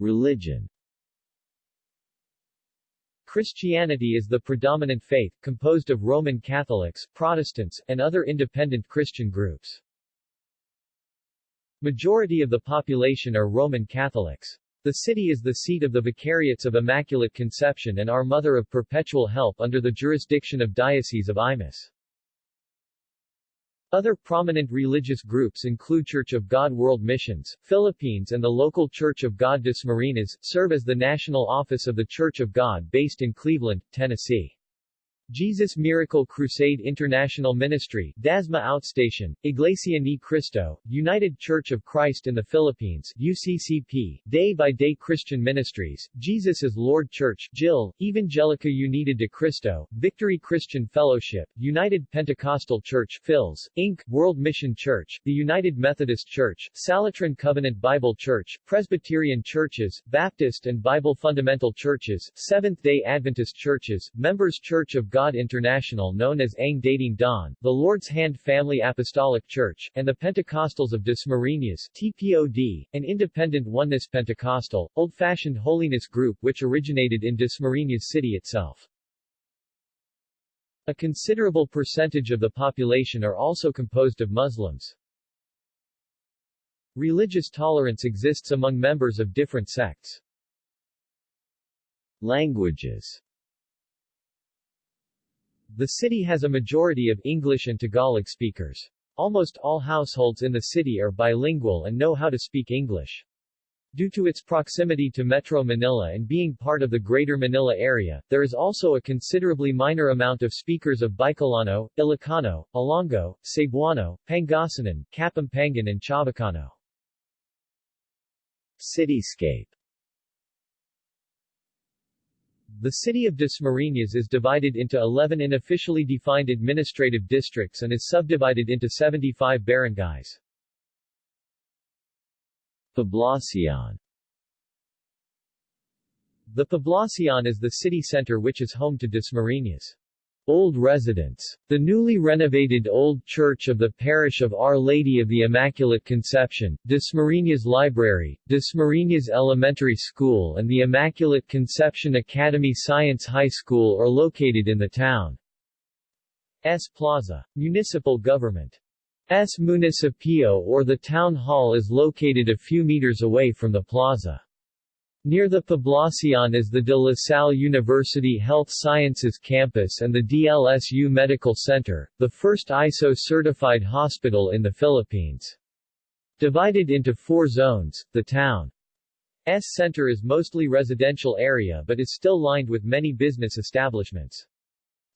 Speaker 2: Religion
Speaker 1: Christianity is the predominant faith, composed of Roman Catholics, Protestants, and other independent Christian groups. Majority of the population are Roman Catholics. The city is the seat of the Vicariates of Immaculate Conception and Our Mother of Perpetual Help under the jurisdiction of Diocese of Imus. Other prominent religious groups include Church of God World Missions, Philippines and the local Church of God Dasmariñas, serve as the national office of the Church of God based in Cleveland, Tennessee. Jesus Miracle Crusade International Ministry, Dasma Outstation, Iglesia Ni Cristo, United Church of Christ in the Philippines, UCCP, Day by Day Christian Ministries, Jesus is Lord Church, JIL, Evangelica Unida de Cristo, Victory Christian Fellowship, United Pentecostal Church, Phils, Inc., World Mission Church, the United Methodist Church, Salitran Covenant Bible Church, Presbyterian Churches, Baptist and Bible Fundamental Churches, Seventh-day Adventist Churches, Members Church of God God International known as Ang Dating Daan, the Lord's Hand Family Apostolic Church, and the Pentecostals of Dasmariñas TPOD, an independent Oneness Pentecostal, old-fashioned holiness group which originated in Dasmariñas city itself. A considerable percentage of the population are also composed of Muslims. Religious tolerance exists among members of different sects.
Speaker 2: Languages
Speaker 1: the city has a majority of English and Tagalog speakers. Almost all households in the city are bilingual and know how to speak English. Due to its proximity to Metro Manila and being part of the Greater Manila area, there is also a considerably minor amount of speakers of Bicolano, Ilocano, Ilonggo, Cebuano, Pangasinan, Kapampangan and Chavacano.
Speaker 2: Cityscape
Speaker 1: the city of Dasmariñas is divided into 11 unofficially defined administrative districts and is subdivided into 75 barangays.
Speaker 2: Poblacion
Speaker 1: The Poblacion is the city center which is home to Dasmariñas. Old residents. The newly renovated Old Church of the Parish of Our Lady of the Immaculate Conception, Dasmariñas Library, Dasmariñas Elementary School and the Immaculate Conception Academy Science High School are located in the town. S Plaza. Municipal government. S Municipio or the town hall is located a few meters away from the plaza. Near the Poblacion is the De La Salle University Health Sciences Campus and the DLSU Medical Center, the first ISO-certified hospital in the Philippines. Divided into four zones, the town's center is mostly residential area but is still lined with many business establishments.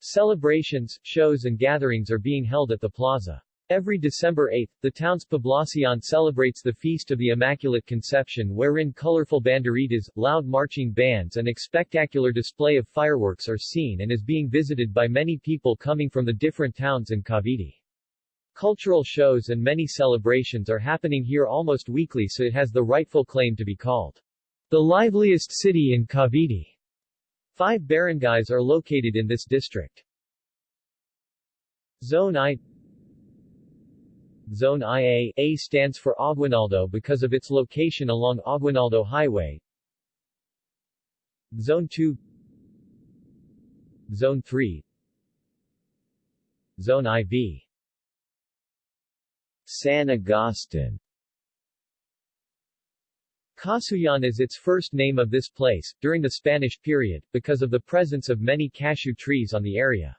Speaker 1: Celebrations, shows and gatherings are being held at the plaza. Every December 8, the town's Poblacion celebrates the Feast of the Immaculate Conception wherein colorful banderitas, loud marching bands and a spectacular display of fireworks are seen and is being visited by many people coming from the different towns in Cavite. Cultural shows and many celebrations are happening here almost weekly so it has the rightful claim to be called the liveliest city in Cavite. Five barangays are located in this district. Zone I Zone IA A. Stands for Aguinaldo because of its location along Aguinaldo Highway. Zone 2 Zone 3 Zone IV
Speaker 2: San Agustin.
Speaker 1: Casuyan is its first name of this place, during the Spanish period, because of the presence of many cashew trees on the area.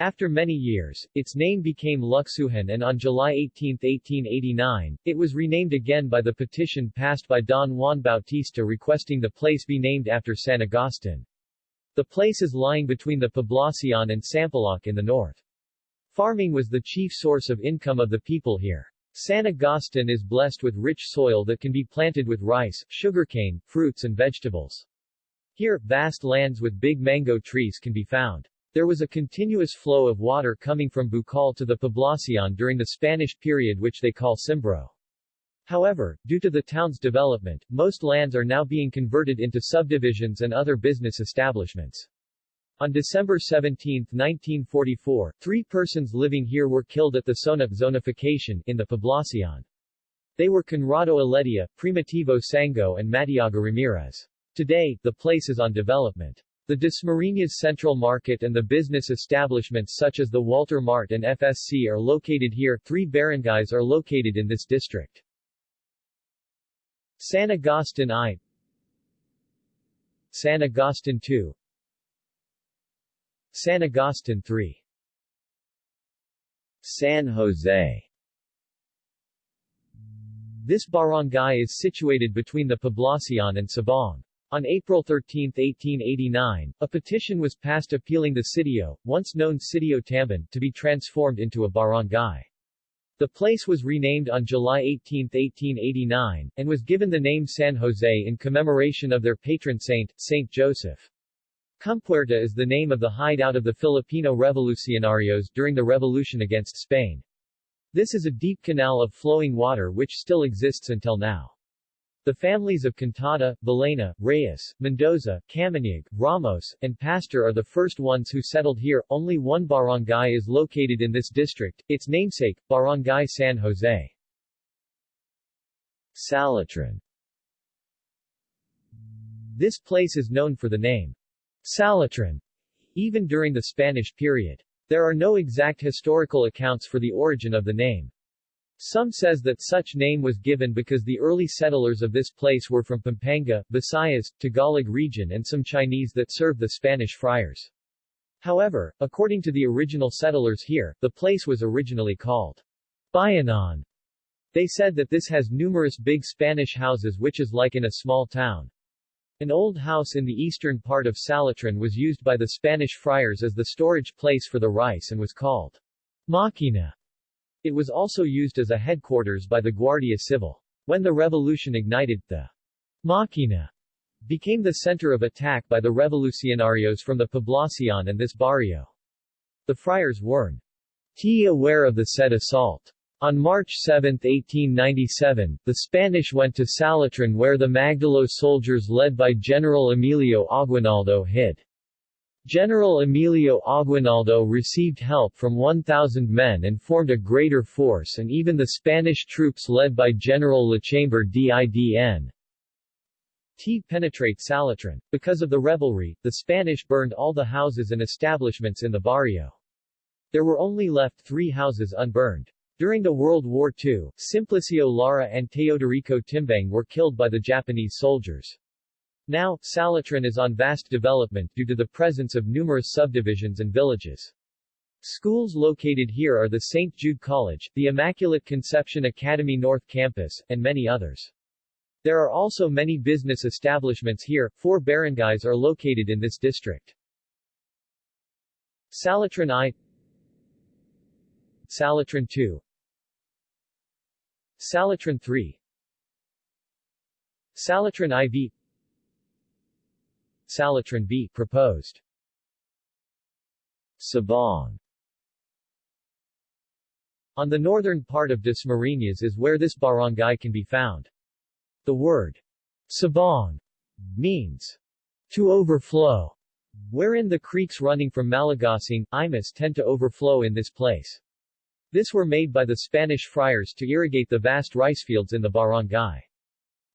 Speaker 1: After many years, its name became Luxuhan and on July 18, 1889, it was renamed again by the petition passed by Don Juan Bautista requesting the place be named after San Agustin. The place is lying between the Poblacion and Sampaloc in the north. Farming was the chief source of income of the people here. San Agustin is blessed with rich soil that can be planted with rice, sugarcane, fruits and vegetables. Here, vast lands with big mango trees can be found. There was a continuous flow of water coming from Bukal to the Poblacion during the Spanish period which they call Cimbro. However, due to the town's development, most lands are now being converted into subdivisions and other business establishments. On December 17, 1944, three persons living here were killed at the Sonap zonification in the Poblacion. They were Conrado Aledia, Primitivo Sango and Matiaga Ramirez. Today, the place is on development. The Dasmariñas Central Market and the business establishments such as the Walter Mart and FSC are located here. Three barangays are located in this district. San Agustin I San Agustin II San Agustin III
Speaker 2: San Jose
Speaker 1: This barangay is situated between the Poblacion and Sabang. On April 13, 1889, a petition was passed appealing the sitio, once known Sitio Tamban, to be transformed into a barangay. The place was renamed on July 18, 1889, and was given the name San Jose in commemoration of their patron saint, Saint Joseph. Compuerta is the name of the hideout of the Filipino revolucionarios during the revolution against Spain. This is a deep canal of flowing water which still exists until now. The families of Cantada, Balena, Reyes, Mendoza, Camanag, Ramos, and Pastor are the first ones who settled here. Only one barangay is located in this district, its namesake, Barangay San Jose.
Speaker 2: Salitran
Speaker 1: This place is known for the name Salitran, even during the Spanish period. There are no exact historical accounts for the origin of the name. Some says that such name was given because the early settlers of this place were from Pampanga, Visayas, Tagalog region and some Chinese that served the Spanish friars. However, according to the original settlers here, the place was originally called Bayanan. They said that this has numerous big Spanish houses which is like in a small town. An old house in the eastern part of Salitran was used by the Spanish friars as the storage place for the rice and was called Makina. It was also used as a headquarters by the Guardia Civil. When the revolution ignited, the Machina became the center of attack by the revolucionarios from the Poblacion and this barrio. The friars weren't aware of the said assault. On March 7, 1897, the Spanish went to Salitran where the Magdalo soldiers led by General Emilio Aguinaldo hid. General Emilio Aguinaldo received help from 1,000 men and formed a greater force and even the Spanish troops led by General Lachambre Didn. T penetrate Salitran. Because of the revelry, the Spanish burned all the houses and establishments in the barrio. There were only left three houses unburned. During the World War II, Simplicio Lara and Teodorico Timbang were killed by the Japanese soldiers. Now, Salitran is on vast development due to the presence of numerous subdivisions and villages. Schools located here are the St. Jude College, the Immaculate Conception Academy North Campus, and many others. There are also many business establishments here. Four barangays are located in this district. Salitran I Salitran II Salitran III Salitran IV Salitran B proposed Sabang On the northern part of Dasmariñas is where this barangay can be found. The word Sabang means to overflow, wherein the creeks running from Malagasang, Imus tend to overflow in this place. This were made by the Spanish friars to irrigate the vast rice fields in the barangay.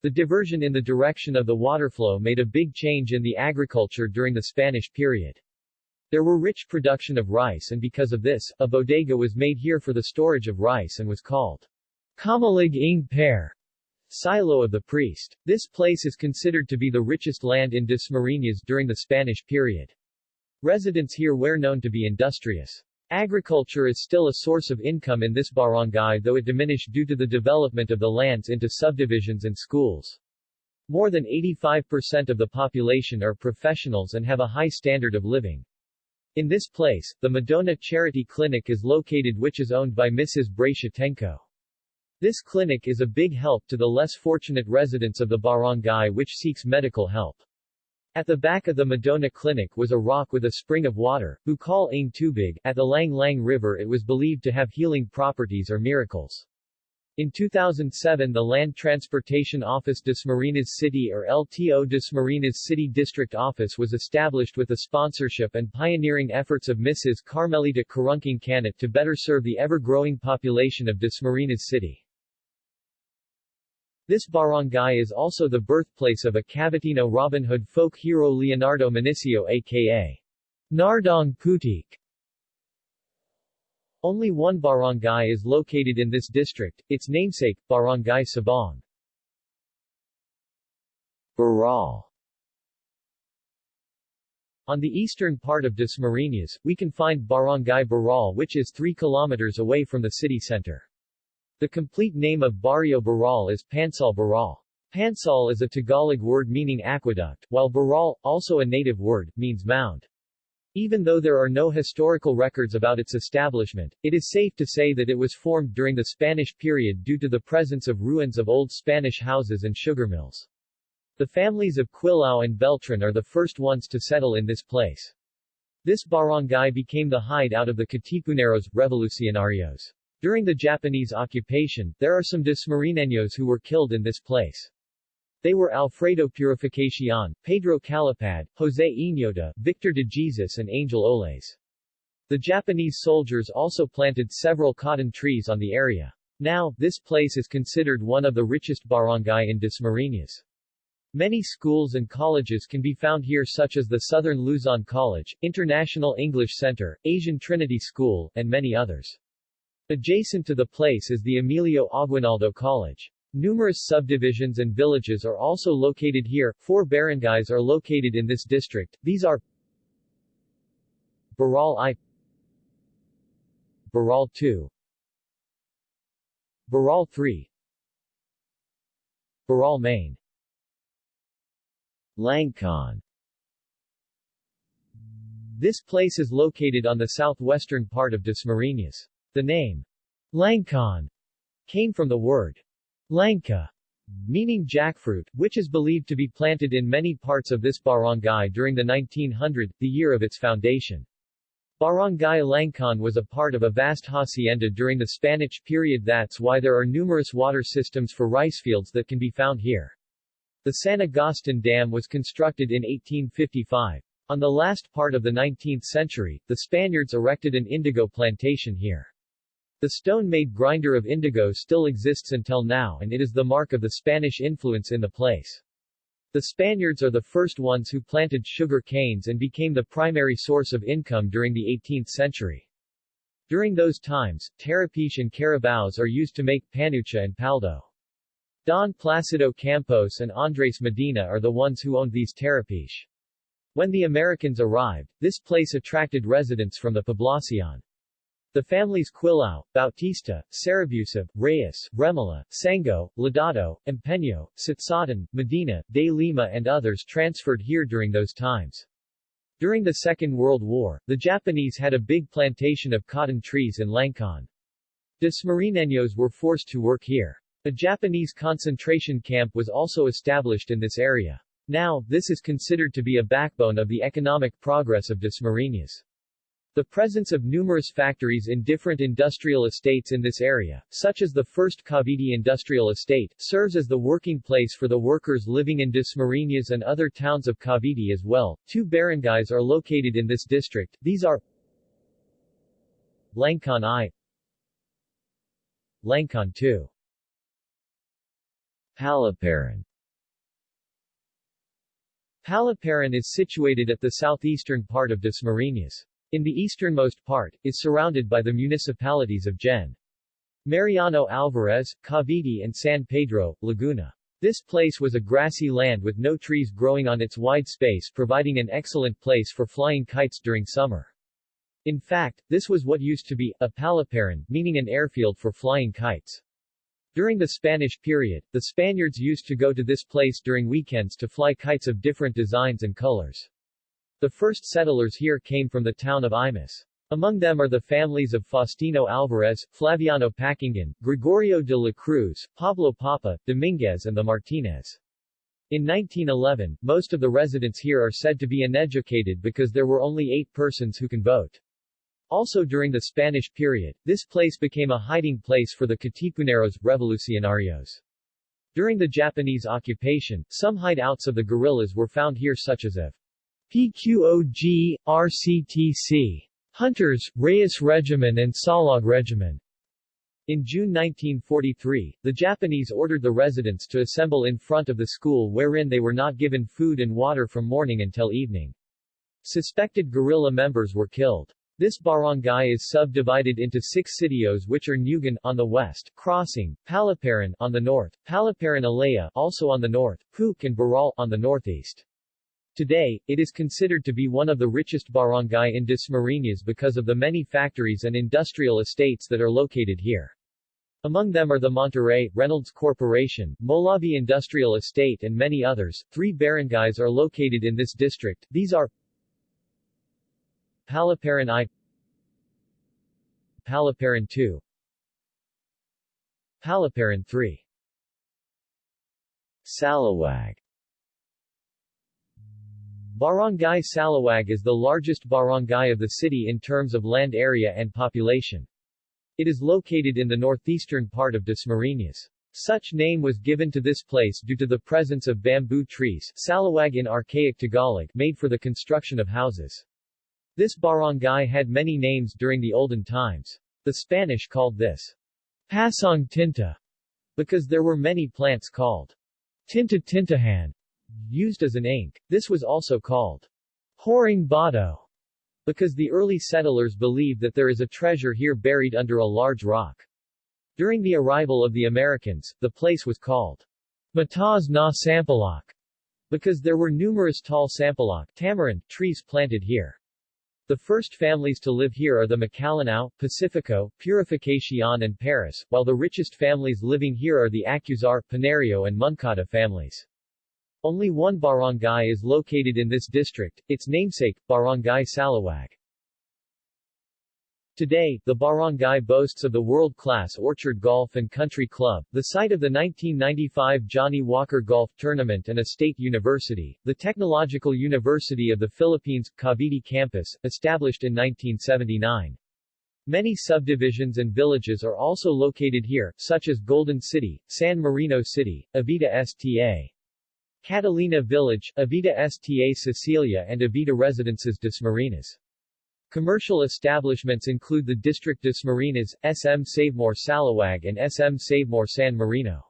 Speaker 1: The diversion in the direction of the waterflow made a big change in the agriculture during the Spanish period. There were rich production of rice and because of this, a bodega was made here for the storage of rice and was called Kamalig ng Per, silo of the priest. This place is considered to be the richest land in Dasmariñas during the Spanish period. Residents here were known to be industrious. Agriculture is still a source of income in this barangay though it diminished due to the development of the lands into subdivisions and schools. More than 85% of the population are professionals and have a high standard of living. In this place, the Madonna Charity Clinic is located which is owned by Mrs. Bracia Tenco. This clinic is a big help to the less fortunate residents of the barangay which seeks medical help. At the back of the Madonna Clinic was a rock with a spring of water, Bukal Ang Tubig. At the Lang Lang River it was believed to have healing properties or miracles. In 2007 the Land Transportation Office Dasmariñas City or LTO Dasmariñas City District Office was established with the sponsorship and pioneering efforts of Mrs. Carmelita Carunking Canat to better serve the ever-growing population of Dasmariñas City. This barangay is also the birthplace of a Cavitino Robin Hood folk hero Leonardo Manecio aka Nardong Putik. Only one barangay is located in this district, its namesake, Barangay Sabang. Burol On the eastern part of Dasmariñas, we can find Barangay Burol which is 3 kilometers away from the city center. The complete name of Barrio Burol is Pansal Burol. Pansal is a Tagalog word meaning aqueduct, while Burol, also a native word, means mound. Even though there are no historical records about its establishment, it is safe to say that it was formed during the Spanish period due to the presence of ruins of old Spanish houses and sugar mills. The families of Quilao and Beltran are the first ones to settle in this place. This barangay became the hideout of the Katipuneros, revolucionarios. During the Japanese occupation, there are some Dasmariñeños who were killed in this place. They were Alfredo Purificacion, Pedro Calipad, Jose Iñota, Victor de Jesus and Angel Oles. The Japanese soldiers also planted several cotton trees on the area. Now, this place is considered one of the richest barangay in Dasmariñas. Many schools and colleges can be found here such as the Southern Luzon College, International English Center, Asian Trinity School, and many others. Adjacent to the place is the Emilio Aguinaldo College. Numerous subdivisions and villages are also located here. Four barangays are located in this district. These are Burol I Burol II Burol III Burol Main Langkaan This place is located on the southwestern part of Dasmariñas. The name Langkaan came from the word Langka, meaning jackfruit, which is believed to be planted in many parts of this barangay during the 1900, the year of its foundation. Barangay Langkaan was a part of a vast hacienda during the Spanish period that's why there are numerous water systems for rice fields that can be found here. The San Agustin Dam was constructed in 1855. On the last part of the 19th century, the Spaniards erected an indigo plantation here. The stone-made grinder of indigo still exists until now and it is the mark of the Spanish influence in the place. The Spaniards are the first ones who planted sugar canes and became the primary source of income during the 18th century. During those times, tarapiche and carabaos are used to make panucha and paldo. Don Placido Campos and Andres Medina are the ones who owned these tarapiche. When the Americans arrived, this place attracted residents from the Poblacion. The families Quilao, Bautista, Sarabusa, Reyes, Remala, Sango, Ladado, Empeño, Sitsotan, Medina, de Lima and others transferred here during those times. During the Second World War, the Japanese had a big plantation of cotton trees in Langkaan. Dasmariñeños were forced to work here. A Japanese concentration camp was also established in this area. Now, this is considered to be a backbone of the economic progress of Dasmariñas. The presence of numerous factories in different industrial estates in this area, such as the first Cavite Industrial Estate, serves as the working place for the workers living in Dasmariñas and other towns of Cavite as well. Two barangays are located in this district, these are Langkaan I Langkaan II
Speaker 2: Paliparan
Speaker 1: Paliparan is situated at the southeastern part of Dasmariñas. In the easternmost part, is surrounded by the municipalities of Gen. Mariano Alvarez, Cavite and San Pedro, Laguna. This place was a grassy land with no trees growing on its wide space providing an excellent place for flying kites during summer. In fact, this was what used to be, a paliparan, meaning an airfield for flying kites. During the Spanish period, the Spaniards used to go to this place during weekends to fly kites of different designs and colors. The first settlers here came from the town of Imus. Among them are the families of Faustino Alvarez, Flaviano Pakinggan, Gregorio de la Cruz, Pablo Papa, Dominguez and the Martinez. In 1911, most of the residents here are said to be uneducated because there were only eight persons who can vote. Also during the Spanish period, this place became a hiding place for the Katipuneros, revolucionarios. During the Japanese occupation, some hideouts of the guerrillas were found here such as F. PQOG, ROTC. Hunters, Reyes Regiment and Salog Regiment. In June 1943, the Japanese ordered the residents to assemble in front of the school wherein they were not given food and water from morning until evening. Suspected guerrilla members were killed. This barangay is subdivided into six sitios which are Nugan on the west, Crossing, Paliparan on the north, Paliparan Alea also on the north, Puk and Burol on the northeast. Today, it is considered to be one of the richest barangay in Dasmariñas because of the many factories and industrial estates that are located here. Among them are the Monterey, Reynolds Corporation, Molavi Industrial Estate and many others. Three barangays are located in this district, these are Paliparan I Paliparan II Paliparan III
Speaker 2: Salawag
Speaker 1: Barangay Salawag is the largest barangay of the city in terms of land area and population. It is located in the northeastern part of Dasmariñas. Such name was given to this place due to the presence of bamboo trees salawag in archaic Tagalog made for the construction of houses. This barangay had many names during the olden times. The Spanish called this Pasong Tinta because there were many plants called Tinta Tintahan used as an ink. This was also called Horing Bato because the early settlers believed that there is a treasure here buried under a large rock. During the arrival of the Americans, the place was called Matas na Sampaloc because there were numerous tall sampaloc tamarind trees planted here. The first families to live here are the Macalinao, Pacifico, Purificacion and Paris, while the richest families living here are the Acuzar, Panario and Moncada families. Only one barangay is located in this district, its namesake, Barangay Salawag. Today, the barangay boasts of the world-class Orchard Golf and Country Club, the site of the 1995 Johnnie Walker Golf Tournament and a state university, the Technological University of the Philippines, Cavite campus, established in 1979. Many subdivisions and villages are also located here, such as Golden City, San Marino City, Avida Sta. Catalina Village, Avida Sta Cecilia and Avida Residences Dasmariñas. Commercial establishments include the District Dasmariñas, SM Savemore Salawag and SM Savemore San Marino.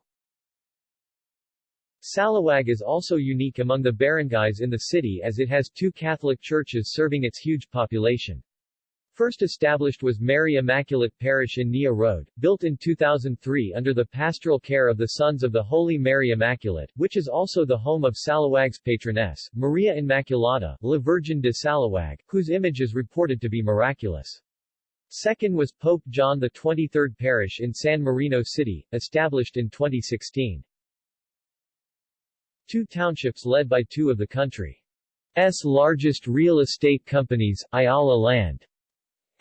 Speaker 1: Salawag is also unique among the barangays in the city as it has two Catholic churches serving its huge population. First established was Mary Immaculate Parish in Nia Road, built in 2003 under the pastoral care of the Sons of the Holy Mary Immaculate, which is also the home of Salawag's patroness, Maria Immaculata, La Virgen de Salawag, whose image is reported to be miraculous. Second was Pope John 23rd Parish in San Marino City, established in 2016. Two townships led by two of the country's largest real estate companies, Ayala Land,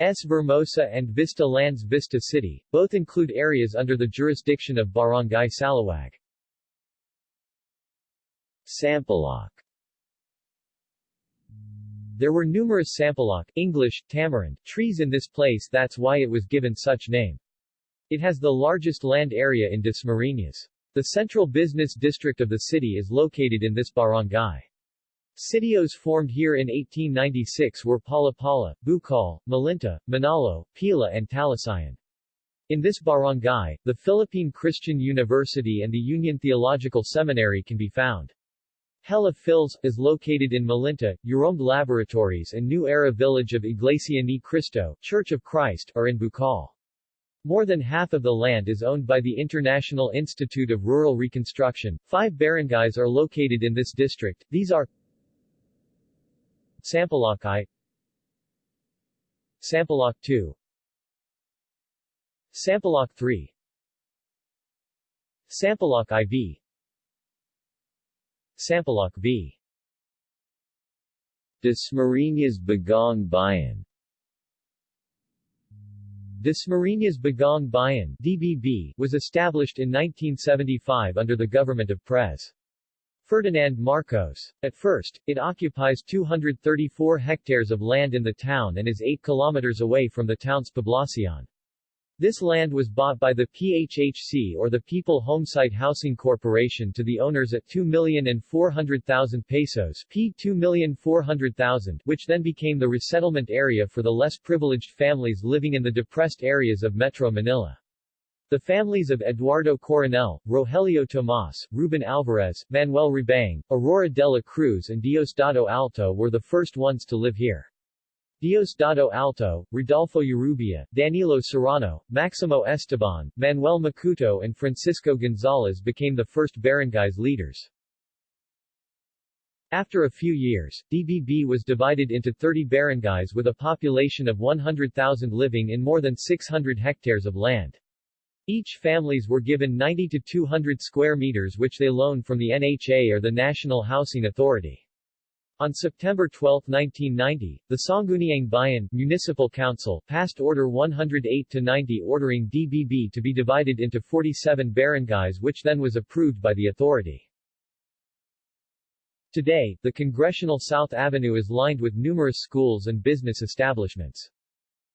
Speaker 1: S. Vermosa and Vista Lands Vista City, both include areas under the jurisdiction of Barangay Salawag.
Speaker 2: Sampaloc
Speaker 1: There were numerous sampaloc English, tamarind, trees in this place that's why it was given such name. It has the largest land area in Dasmariñas. The central business district of the city is located in this barangay. Sitios formed here in 1896 were Palapala, Bukal, Malinta, Manalo, Pila and Talisayan. In this barangay, the Philippine Christian University and the Union Theological Seminary can be found. Hela Phils, is located in Malinta, Euromed Laboratories and New Era Village of Iglesia Ni Cristo, Church of Christ, are in Bukal. More than half of the land is owned by the International Institute of Rural Reconstruction. Five barangays are located in this district, these are Sampaloc I. Sampaloc II Sampaloc III Sampaloc IV Sampaloc V.
Speaker 2: Dasmariñas Bagong Bayan?
Speaker 1: Dasmariñas Bagong Bayan DBB, was established in 1975 under the government of Pres. Ferdinand Marcos. At first, it occupies 234 hectares of land in the town and is 8 kilometers away from the town's poblacion. This land was bought by the PHHC or the People Homesite Housing Corporation to the owners at 2,400,000 pesos P 2,400,000 which then became the resettlement area for the less privileged families living in the depressed areas of Metro Manila. The families of Eduardo Coronel, Rogelio Tomas, Ruben Alvarez, Manuel Rebang, Aurora de la Cruz and Diosdado Alto were the first ones to live here. Diosdado Alto, Rodolfo Urubia, Danilo Serrano, Maximo Esteban, Manuel Macuto and Francisco Gonzalez became the first barangays leaders. After a few years, DBB was divided into 30 barangays with a population of 100,000 living in more than 600 hectares of land. Each families were given 90 to 200 square meters which they loaned from the NHA or the National Housing Authority. On September 12, 1990, the Sangguniang Bayan Municipal Council passed Order 108-90 ordering DBB to be divided into 47 barangays which then was approved by the authority. Today, the Congressional South Avenue is lined with numerous schools and business establishments.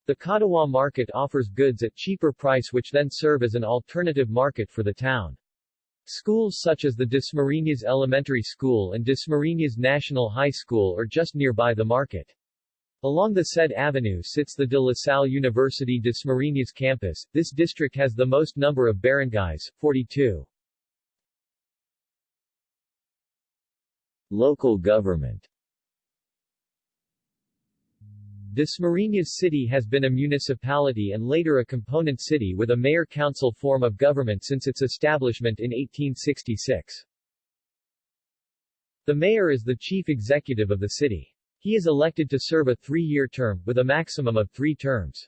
Speaker 1: The Katawa market offers goods at cheaper price which then serve as an alternative market for the town. Schools such as the Dasmariñas Elementary School and Dasmariñas National High School are just nearby the market. Along the said avenue sits the De La Salle University Dasmariñas campus. This district has the most number of barangays, 42.
Speaker 2: Local government
Speaker 1: Dasmariñas City has been a municipality and later a component city with a mayor-council form of government since its establishment in 1866. The mayor is the chief executive of the city. He is elected to serve a three-year term, with a maximum of three terms.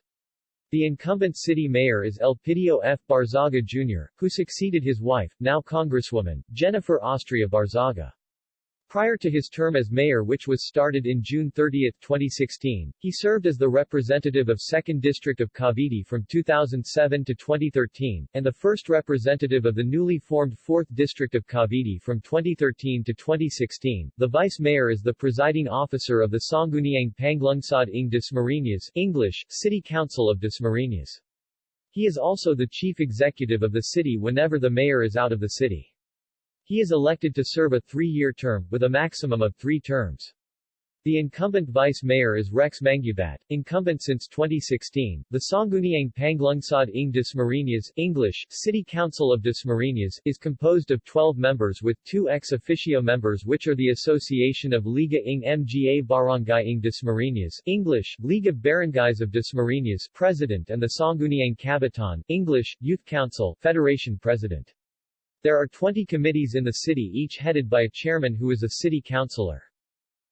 Speaker 1: The incumbent city mayor is Elpidio F. Barzaga Jr., who succeeded his wife, now Congresswoman, Jennifer Austria Barzaga. Prior to his term as mayor which was started in June 30, 2016, he served as the representative of 2nd District of Cavite from 2007 to 2013, and the first representative of the newly formed 4th District of Cavite from 2013 to 2016. The vice mayor is the presiding officer of the Sangguniang Panlungsod ng Dasmariñas English, City Council of Dasmariñas. He is also the chief executive of the city whenever the mayor is out of the city. He is elected to serve a three-year term, with a maximum of three terms. The incumbent vice mayor is Rex Mangubat, incumbent since 2016. The Sangguniang Panlungsod ng Dasmariñas English, City Council of Dasmariñas, is composed of 12 members with two ex officio members which are the Association of Liga ng Mga Barangay ng Dasmariñas English, League of Barangays of Dasmariñas President and the Sangguniang Kabataan English, Youth Council Federation President. There are 20 committees in the city each headed by a chairman who is a city councilor.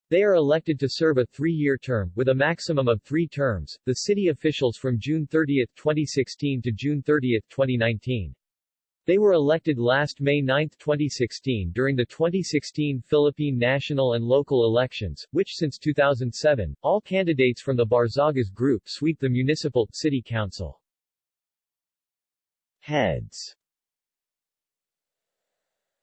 Speaker 1: They are elected to serve a three-year term, with a maximum of three terms, the city officials from June 30, 2016 to June 30, 2019. They were elected last May 9, 2016 during the 2016 Philippine national and local elections, which since 2007, all candidates from the Barzagas group sweep the municipal, city council.
Speaker 2: Heads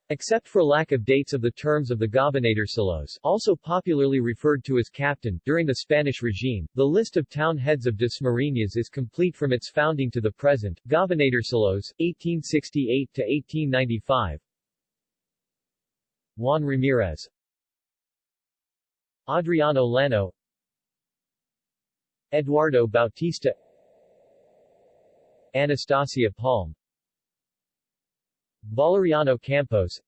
Speaker 1: Except for lack of dates of the terms of the Gobernadorcillos, also popularly referred to as captain, during the Spanish regime, the list of town heads of Dasmariñas is complete from its founding to the present. Gobernadorcillos, 1868 to 1895. Juan Ramirez, Adriano Lano, Eduardo Bautista, Anastasia Palm, Valeriano Campos.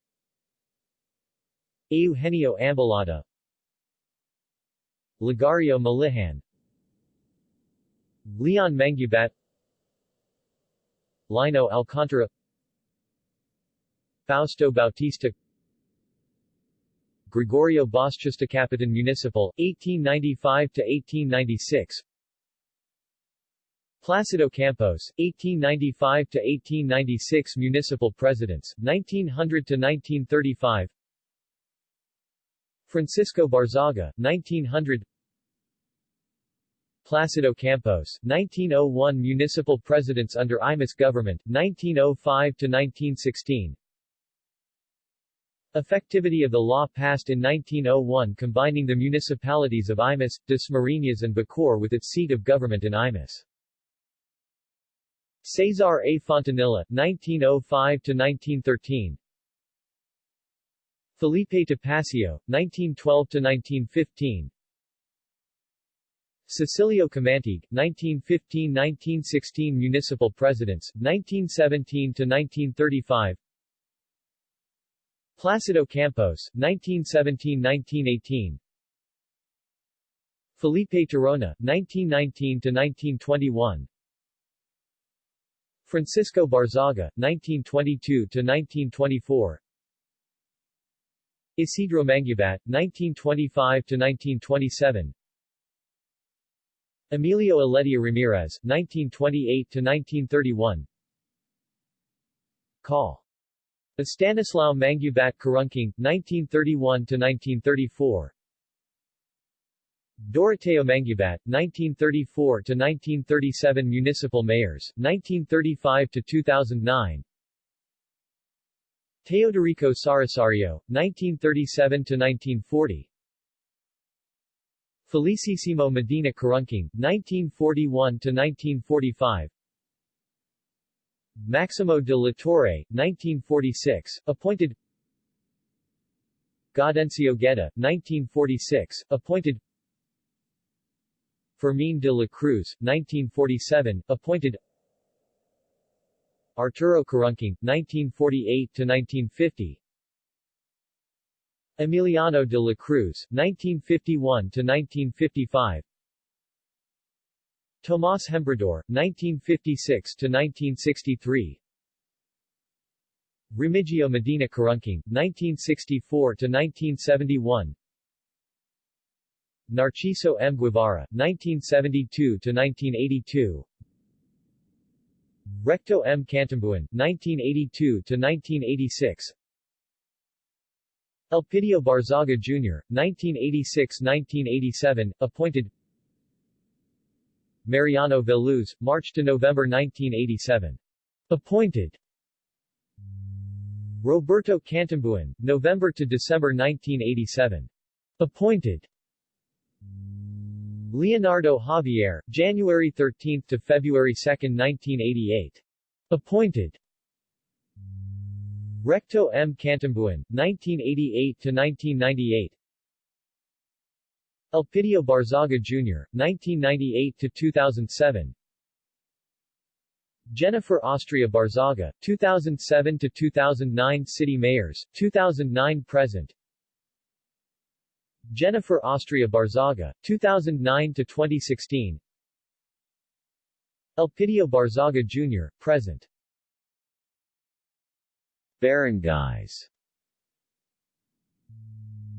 Speaker 1: Eugenio Ambalada. Ligario Malihan Leon Mangubat. Lino Alcantara. Fausto Bautista. Gregorio Bautista Capitan Municipal, 1895-1896 Placido Campos, 1895-1896 Municipal Presidents, 1900-1935 Francisco Barzaga, 1900 Placido Campos, 1901 Municipal Presidents under Imus government, 1905-1916 Effectivity of the law passed in 1901 combining the municipalities of Imus, Dasmariñas and Bacoor with its seat of government in Imus. Cesar A. Fontanilla, 1905-1913 Felipe Topacio, 1912-1915 Cecilio Camantigue, 1915-1916 Municipal Presidents, 1917-1935 Placido Campos, 1917-1918 Felipe Tirona, 1919-1921 Francisco Barzaga, 1922-1924 Isidro Mangubat, 1925-1927 Emilio Aledia Ramirez, 1928-1931 Call. Stanislao Mangubat Karungking, 1931-1934 Doroteo Mangubat, 1934-1937 Municipal Mayors, 1935-2009 Teodorico Sarasario, 1937-1940 Felicissimo Medina Karungking, 1941-1945 Maximo de la Torre, 1946, appointed. Gaudencio Gueda, 1946, appointed Fermin de la Cruz, 1947, appointed Arturo Karungking, 1948-1950 Emiliano de la Cruz, 1951-1955 Tomas Hembrador, 1956-1963 Remigio Medina Karungking, 1964-1971 Narciso M. Guevara, 1972-1982 Recto M. Cantambuan, 1982-1986 Elpidio Barzaga Jr., 1986-1987, appointed Mariano Veluz, March to November 1987. Appointed Roberto Cantambuan, November to December 1987. Appointed Leonardo Javier, January 13 to February 2, 1988. Appointed Recto M. Cantambuan, 1988 to 1998. Elpidio Barzaga Jr., 1998 to 2007. Jennifer Austria Barzaga, 2007 to 2009 City Mayors, 2009 present. Jennifer Austria Barzaga, 2009 to 2016. Elpidio Barzaga Jr., present.
Speaker 2: Barangays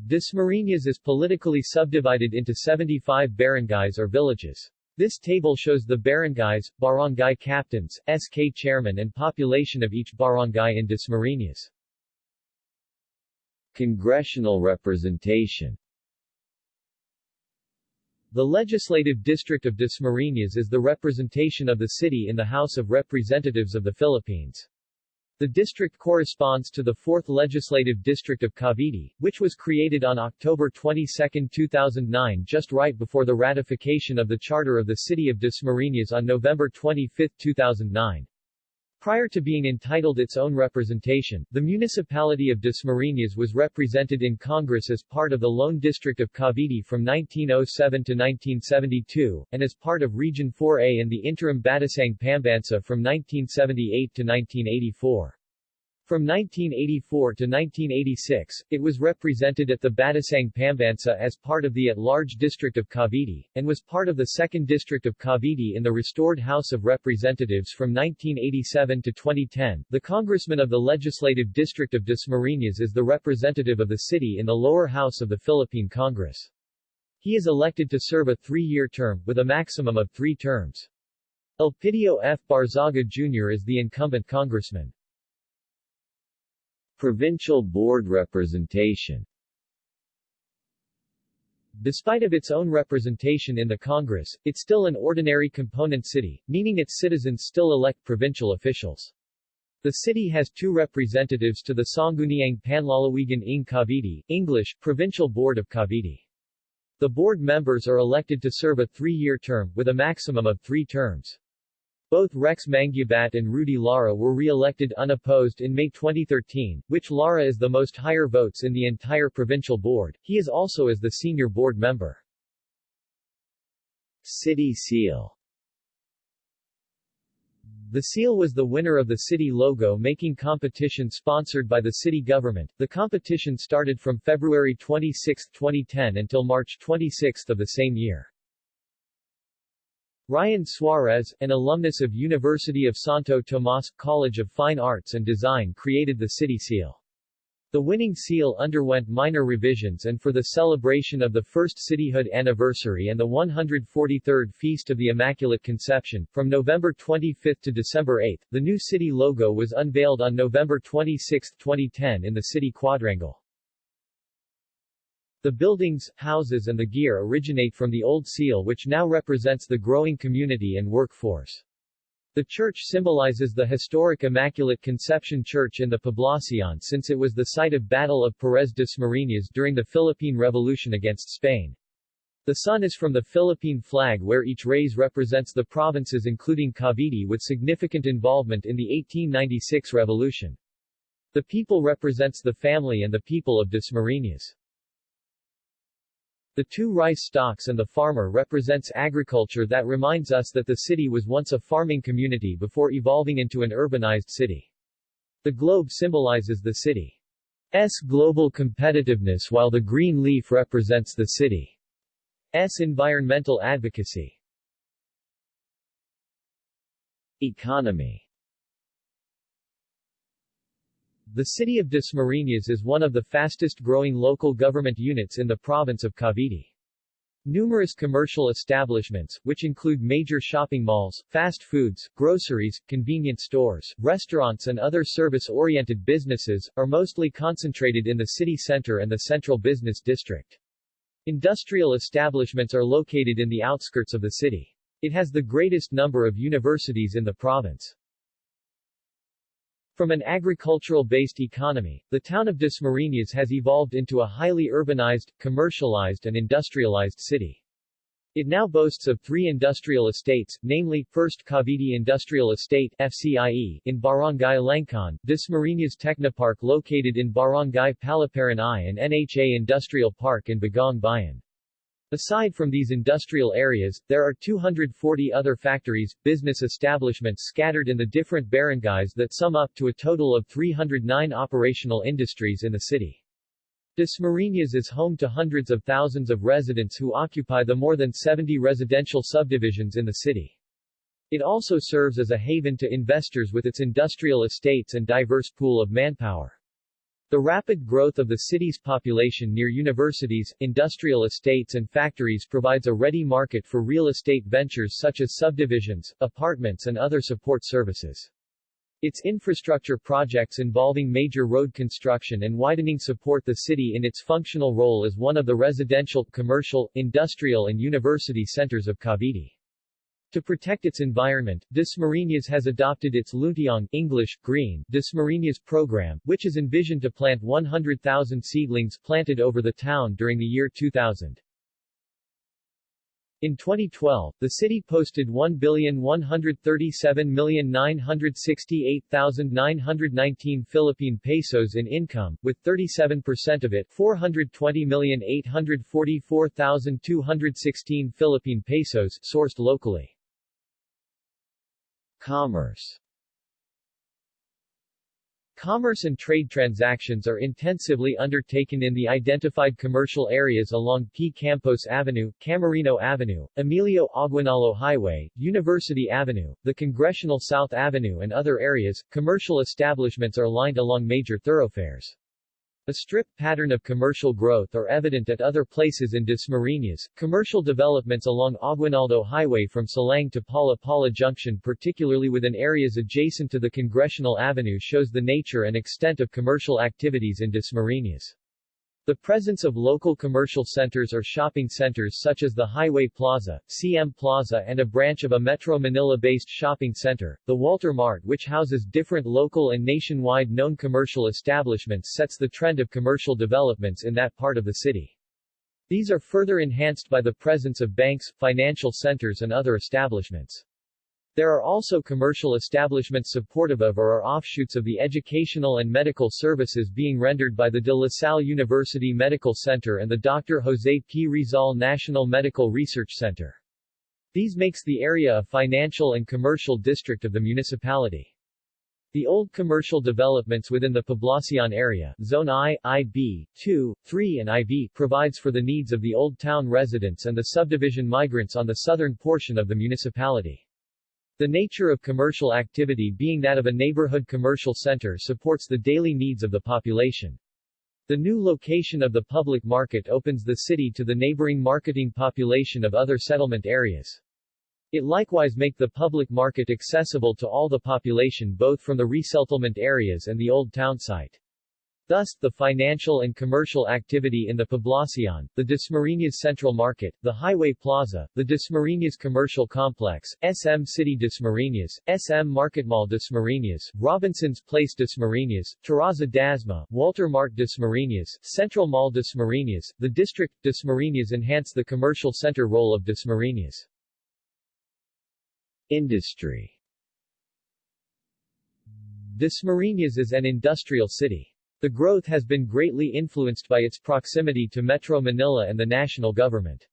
Speaker 1: Dasmariñas is politically subdivided into 75 barangays or villages. This table shows the barangays, barangay captains, SK chairman and population of each barangay in Dasmariñas.
Speaker 2: Congressional representation
Speaker 1: The legislative district of Dasmariñas is the representation of the city in the House of Representatives of the Philippines. The district corresponds to the 4th Legislative District of Cavite, which was created on October 22, 2009 just right before the ratification of the Charter of the City of Dasmariñas on November 25, 2009. Prior to being entitled its own representation, the municipality of Dasmariñas was represented in Congress as part of the Lone District of Cavite from 1907 to 1972, and as part of Region 4A in the interim Batasang Pambansa from 1978 to 1984. From 1984 to 1986, it was represented at the Batasang Pambansa as part of the at-large district of Cavite, and was part of the 2nd District of Cavite in the restored House of Representatives from 1987 to 2010. The congressman of the Legislative District of Dasmariñas is the representative of the city in the lower house of the Philippine Congress. He is elected to serve a three-year term, with a maximum of three terms. Elpidio F. Barzaga Jr. is the incumbent congressman.
Speaker 2: Provincial Board representation
Speaker 1: Despite of its own representation in the Congress, it's still an ordinary component city, meaning its citizens still elect provincial officials. The city has two representatives to the Sangguniang Panlalawigan ng Cavite, English, Provincial Board of Cavite. The board members are elected to serve a three-year term, with a maximum of three terms. Both Rex Mangubat and Rudy Lara were re-elected unopposed in May 2013, which Lara is the most higher votes in the entire provincial board. He is also as the senior board member.
Speaker 2: City Seal
Speaker 1: The seal was the winner of the city logo making competition sponsored by the city government. The competition started from February 26, 2010 until March 26 of the same year. Ryan Suarez, an alumnus of University of Santo Tomas College of Fine Arts and Design created the city seal. The winning seal underwent minor revisions and for the celebration of the first cityhood anniversary and the 143rd Feast of the Immaculate Conception, from November 25 to December 8, the new city logo was unveiled on November 26, 2010 in the city quadrangle. The buildings, houses and the gear originate from the old seal which now represents the growing community and workforce. The church symbolizes the historic Immaculate Conception Church in the Poblacion since it was the site of Battle of Perez Dasmariñas during the Philippine Revolution against Spain. The sun is from the Philippine flag where each rays represents the provinces including Cavite with significant involvement in the 1896 revolution. The people represents the family and the people of Dasmariñas. The two rice stalks and the farmer represents agriculture that reminds us that the city was once a farming community before evolving into an urbanized city. The globe symbolizes the city's global competitiveness while the green leaf represents the city's environmental advocacy.
Speaker 2: Economy
Speaker 1: The city of Dasmariñas is one of the fastest growing local government units in the province of Cavite. Numerous commercial establishments, which include major shopping malls, fast foods, groceries, convenience stores, restaurants and other service-oriented businesses, are mostly concentrated in the city center and the central business district. Industrial establishments are located in the outskirts of the city. It has the greatest number of universities in the province. From an agricultural-based economy, the town of Dasmariñas has evolved into a highly urbanized, commercialized and industrialized city. It now boasts of three industrial estates, namely, First Cavite Industrial Estate FCIE, in Barangay Langkaan, Dasmariñas Technopark located in Barangay Paliparan I and NHA Industrial Park in Bagong Bayan. Aside from these industrial areas, there are 240 other factories, business establishments scattered in the different barangays that sum up to a total of 309 operational industries in the city. Dasmariñas is home to hundreds of thousands of residents who occupy the more than 70 residential subdivisions in the city. It also serves as a haven to investors with its industrial estates and diverse pool of manpower. The rapid growth of the city's population near universities, industrial estates and factories provides a ready market for real estate ventures such as subdivisions, apartments and other support services. Its infrastructure projects involving major road construction and widening support the city in its functional role as one of the residential, commercial, industrial and university centers of Cavite. To protect its environment, Dasmariñas has adopted its Luntiang English, Green, Dasmariñas program, which is envisioned to plant 100,000 seedlings planted over the town during the year 2000. In 2012, the city posted 1,137,968,919 Philippine pesos in income, with 37% of it 420,844,216 Philippine pesos sourced locally.
Speaker 2: Commerce
Speaker 1: Commerce and trade transactions are intensively undertaken in the identified commercial areas along P. Campos Avenue, Camarino Avenue, Emilio Aguinaldo Highway, University Avenue, the Congressional South Avenue and other areas. Commercial establishments are lined along major thoroughfares. A strip pattern of commercial growth are evident at other places in Dasmariñas. Commercial developments along Aguinaldo Highway from Salang to Pala Pala Junction particularly within areas adjacent to the Congressional Avenue shows the nature and extent of commercial activities in Dasmariñas. The presence of local commercial centers or shopping centers such as the Highway Plaza, CM Plaza and a branch of a Metro Manila-based shopping center, the Walter Mart which houses different local and nationwide known commercial establishments sets the trend of commercial developments in that part of the city. These are further enhanced by the presence of banks, financial centers and other establishments. There are also commercial establishments supportive of or are offshoots of the educational and medical services being rendered by the De La Salle University Medical Center and the Dr. Jose P. Rizal National Medical Research Center. These makes the area a financial and commercial district of the municipality. The old commercial developments within the Poblacion area, Zone I, IB, 2, 3 and IV, provides for the needs of the Old Town residents and the subdivision migrants on the southern portion of the municipality. The nature of commercial activity being that of a neighborhood commercial center supports the daily needs of the population. The new location of the public market opens the city to the neighboring marketing population of other settlement areas. It likewise make the public market accessible to all the population both from the resettlement areas and the old town site. Thus, the financial and commercial activity in the Poblacion, the Dasmariñas Central Market, the Highway Plaza, the Dasmariñas Commercial Complex, SM City Dasmariñas, SM Market Mall Dasmariñas, Robinson's Place Dasmariñas, Terraza Dasma, Walter Mart Dasmariñas, Central Mall Dasmariñas, the District, Dasmariñas enhance the commercial center role of Dasmariñas.
Speaker 2: Industry
Speaker 1: Dasmariñas is an industrial city. The growth has been greatly influenced by its proximity to Metro Manila and the national government.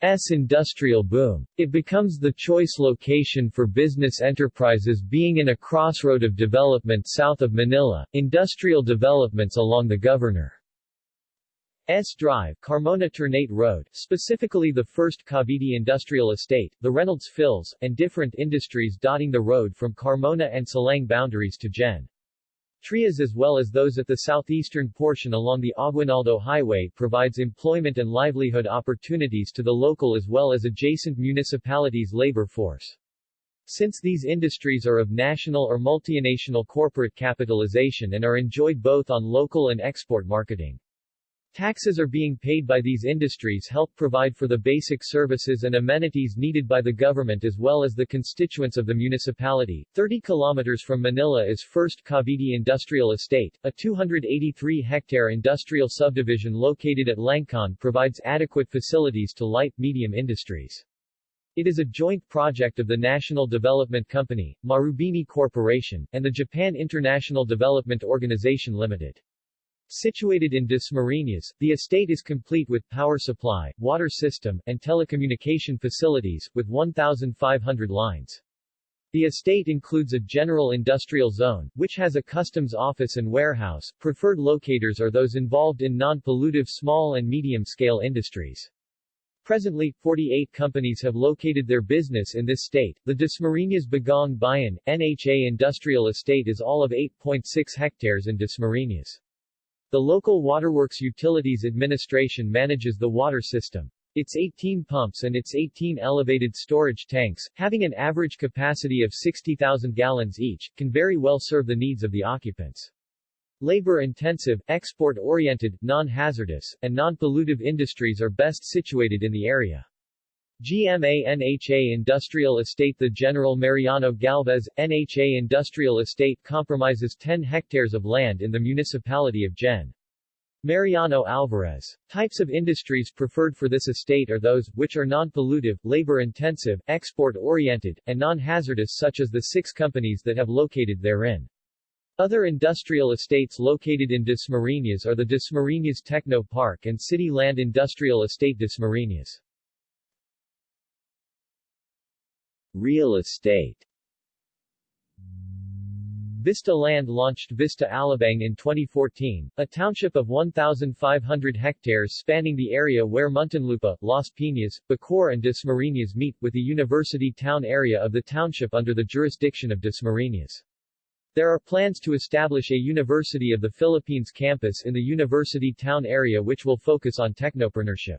Speaker 1: S industrial boom. It becomes the choice location for business enterprises being in a crossroad of development south of Manila, industrial developments along the Governor's Drive, Carmona Ternate Road, specifically the first Cavite Industrial Estate, the Reynolds Fills, and different industries dotting the road from Carmona and Salang boundaries to Gen. Trias as well as those at the southeastern portion along the Aguinaldo Highway provides employment and livelihood opportunities to the local as well as adjacent municipalities' labor force. Since these industries are of national or multinational corporate capitalization and are enjoyed both on local and export marketing. Taxes are being paid by these industries help provide for the basic services and amenities needed by the government as well as the constituents of the municipality. 30 kilometers from Manila is First Cavite Industrial Estate, a 283-hectare industrial subdivision located at Langkaan provides adequate facilities to light-medium industries. It is a joint project of the National Development Company, Marubeni Corporation, and the Japan International Development Organization Limited. Situated in Dasmariñas, the estate is complete with power supply, water system, and telecommunication facilities, with 1,500 lines. The estate includes a general industrial zone, which has a customs office and warehouse. Preferred locators are those involved in non-pollutive small and medium-scale industries. Presently, 48 companies have located their business in this state. The Dasmariñas Bagong Bayan, NHA Industrial Estate is all of 8.6 hectares in Dasmariñas. The local Waterworks Utilities Administration manages the water system. Its 18 pumps and its 18 elevated storage tanks, having an average capacity of 60,000 gallons each, can very well serve the needs of the occupants. Labor-intensive, export-oriented, non-hazardous, and non-pollutive industries are best situated in the area. GMA NHA Industrial Estate The General Mariano Alvarez, NHA Industrial Estate compromises 10 hectares of land in the municipality of Gen. Mariano Alvarez. Types of industries preferred for this estate are those, which are non-pollutive, labor-intensive, export-oriented, and non-hazardous such as the six companies that have located therein. Other industrial estates located in Dasmariñas are the Dasmariñas Techno Park and City Land Industrial Estate Dasmariñas.
Speaker 2: Real estate
Speaker 1: Vista Land launched Vista Alabang in 2014, a township of 1,500 hectares spanning the area where Muntinlupa, Las Piñas, Bacoor and Dasmariñas meet, with the university town area of the township under the jurisdiction of Dasmariñas. There are plans to establish a University of the Philippines campus in the university town area which will focus on technopreneurship.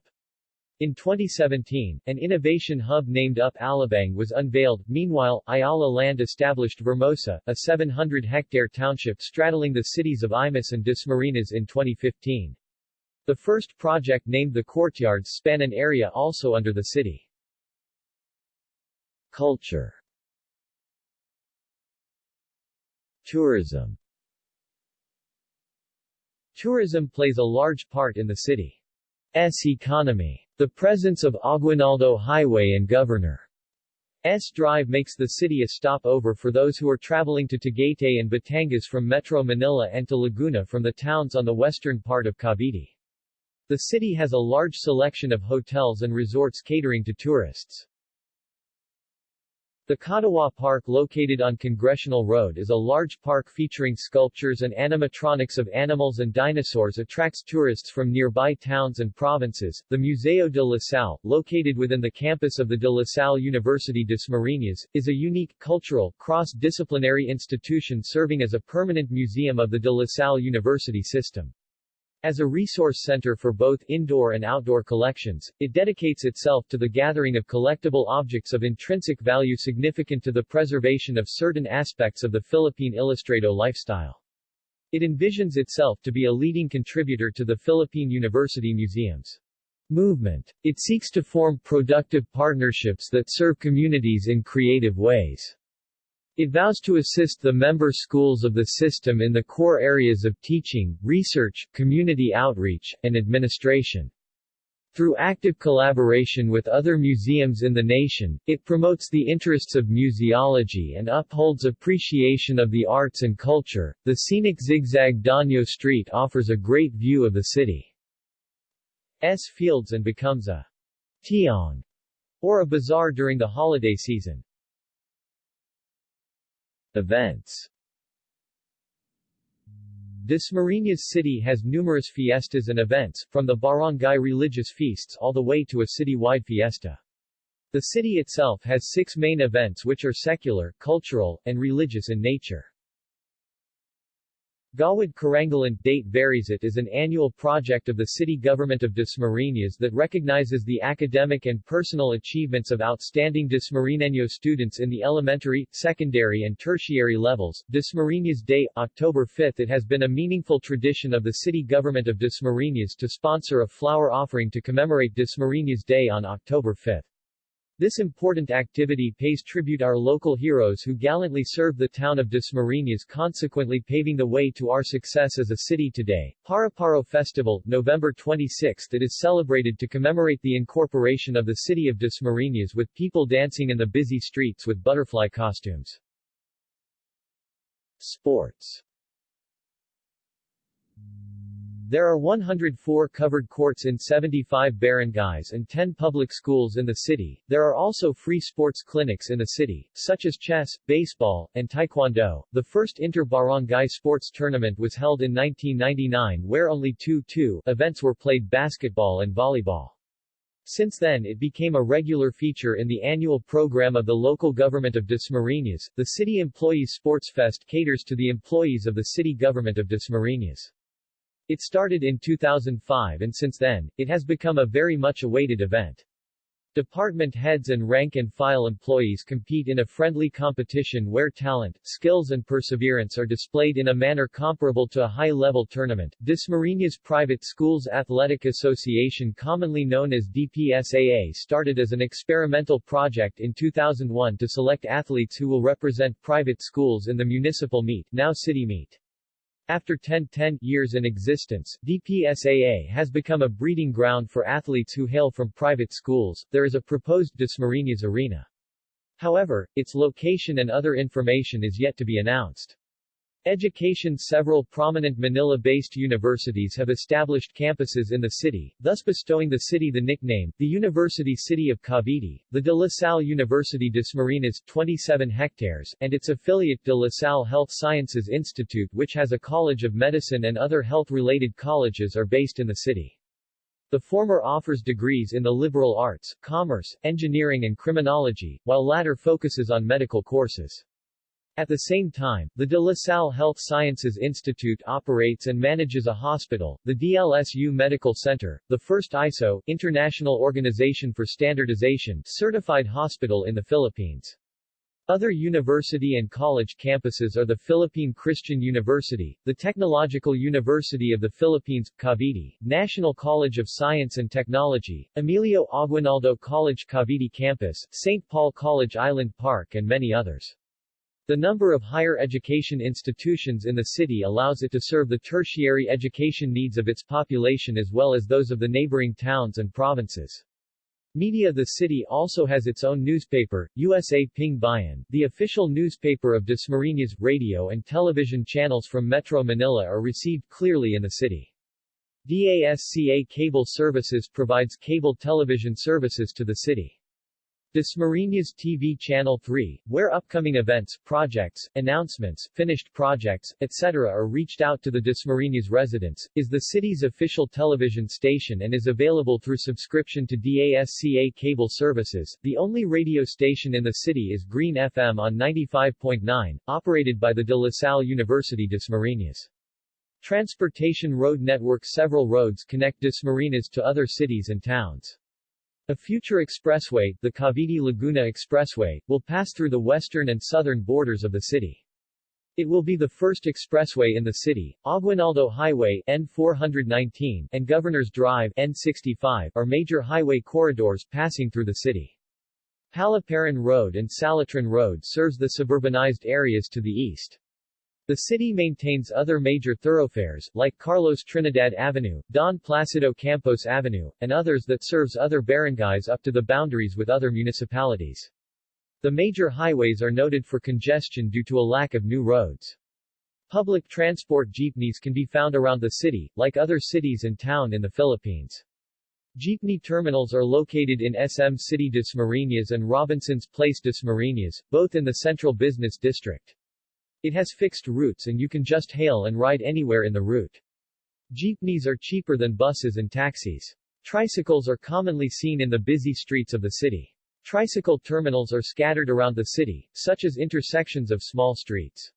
Speaker 1: In 2017, an innovation hub named Up Alabang was unveiled. Meanwhile, Ayala Land established Vermosa, a 700-hectare township straddling the cities of Imus and Dasmariñas in 2015. The first project named the Courtyards span an area also under the city.
Speaker 2: Culture Tourism
Speaker 1: Tourism plays a large part in the city's economy. The presence of Aguinaldo Highway and Governor S Drive makes the city a stopover for those who are traveling to Tagaytay and Batangas from Metro Manila and to Laguna from the towns on the western part of Cavite. The city has a large selection of hotels and resorts catering to tourists. The Katawa Park located on Congressional Road is a large park featuring sculptures and animatronics of animals and dinosaurs attracts tourists from nearby towns and provinces. The Museo de La Salle, located within the campus of the De La Salle University Dasmariñas, is a unique, cultural, cross-disciplinary institution serving as a permanent museum of the De La Salle University system. As a resource center for both indoor and outdoor collections, it dedicates itself to the gathering of collectible objects of intrinsic value significant to the preservation of certain aspects of the Philippine Ilustrado lifestyle. It envisions itself to be a leading contributor to the Philippine University Museums movement. It seeks to form productive partnerships that serve communities in creative ways. It vows to assist the member schools of the system in the core areas of teaching, research, community outreach, and administration. Through active collaboration with other museums in the nation, it promotes the interests of museology and upholds appreciation of the arts and culture. The scenic zigzag Daño Street offers a great view of the city's fields and becomes a tiangge or a bazaar during the holiday season.
Speaker 2: Events
Speaker 1: Dasmariñas City has numerous fiestas and events, from the barangay religious feasts all the way to a city-wide fiesta. The city itself has six main events which are secular, cultural, and religious in nature. Gawad Karangalan date varies it is an annual project of the city government of Dasmariñas that recognizes the academic and personal achievements of outstanding Dasmariñeño students in the elementary, secondary and tertiary levels. Dasmariñas Day, October 5 It has been a meaningful tradition of the city government of Dasmariñas to sponsor a flower offering to commemorate Dasmariñas Day on October 5. This important activity pays tribute our local heroes who gallantly served the town of Dasmariñas consequently paving the way to our success as a city today. Paru-Paro Festival, November 26 It is celebrated to commemorate the incorporation of the city of Dasmariñas with people dancing in the busy streets with butterfly costumes. Sports there are 104 covered courts in 75 barangays and 10 public schools in the city. There are also free sports clinics in the city, such as chess, baseball, and taekwondo. The first inter-barangay sports tournament was held in 1999 where only 2-2 events were played basketball and volleyball. Since then it became a regular feature in the annual program of the local government of Dasmariñas. The City Employees Sports Fest caters to the employees of the city government of Dasmariñas. It started in 2005 and since then, it has become a very much awaited event. Department heads and rank-and-file employees compete in a friendly competition where talent, skills and perseverance are displayed in a manner comparable to a high-level tournament. Dasmariñas Private Schools Athletic Association commonly known as DPSAA started as an experimental project in 2001 to select athletes who will represent private schools in the municipal meet, now city meet. After 10, 10 years in existence, DPSAA has become a breeding ground for athletes who hail from private schools. There is a proposed Dasmariñas Arena. However, its location and other information is yet to be announced. Education Several prominent Manila-based universities have established campuses in the city, thus bestowing the city the nickname, the University City of Cavite, the De La Salle University Dasmariñas 27 hectares, and its affiliate De La Salle Health Sciences Institute which has a College of Medicine and other health-related colleges are based in the city. The former offers degrees in the liberal arts, commerce, engineering and criminology, while latter focuses on medical courses. At the same time, the De La Salle Health Sciences Institute operates and manages a hospital, the DLSU Medical Center, the first ISO International Organization for Standardization certified hospital in the Philippines. Other university and college campuses are the Philippine Christian University, the Technological University of the Philippines, Cavite, National College of Science and Technology, Emilio Aguinaldo College Cavite Campus, St. Paul College Island Park and many others. The number of higher education institutions in the city allows it to serve the tertiary education needs of its population as well as those of the neighboring towns and provinces. Media The city also has its own newspaper, USA Ping Bayan. The official newspaper of Dasmariñas, radio and television channels from Metro Manila are received clearly in the city. DASCA Cable Services provides cable television services to the city. Dasmariñas TV Channel 3, where upcoming events, projects, announcements, finished projects, etc. are reached out to the Dasmariñas residents, is the city's official television station and is available through subscription to DASCA cable services. The only radio station in the city is Green FM on 95.9, operated by the De La Salle University Dasmariñas. Transportation road network Several roads connect Dasmariñas to other cities and towns. A future expressway, the Cavite-Laguna Expressway, will pass through the western and southern borders of the city. It will be the first expressway in the city. Aguinaldo Highway N419 and Governor's Drive N65 are major highway corridors passing through the city. Paliparan Road and Salitran Road serves the suburbanized areas to the east. The city maintains other major thoroughfares, like Carlos Trinidad Avenue, Don Placido Campos Avenue, and others that serves other barangays up to the boundaries with other municipalities. The major highways are noted for congestion due to a lack of new roads. Public transport jeepneys can be found around the city, like other cities and town in the Philippines. Jeepney terminals are located in SM City Dasmariñas and Robinson's Place Dasmariñas, both in the central business district. It has fixed routes and you can just hail and ride anywhere in the route. Jeepneys are cheaper than buses and taxis. Tricycles are commonly seen in the busy streets of the city. Tricycle terminals are scattered around the city, such as intersections of small streets.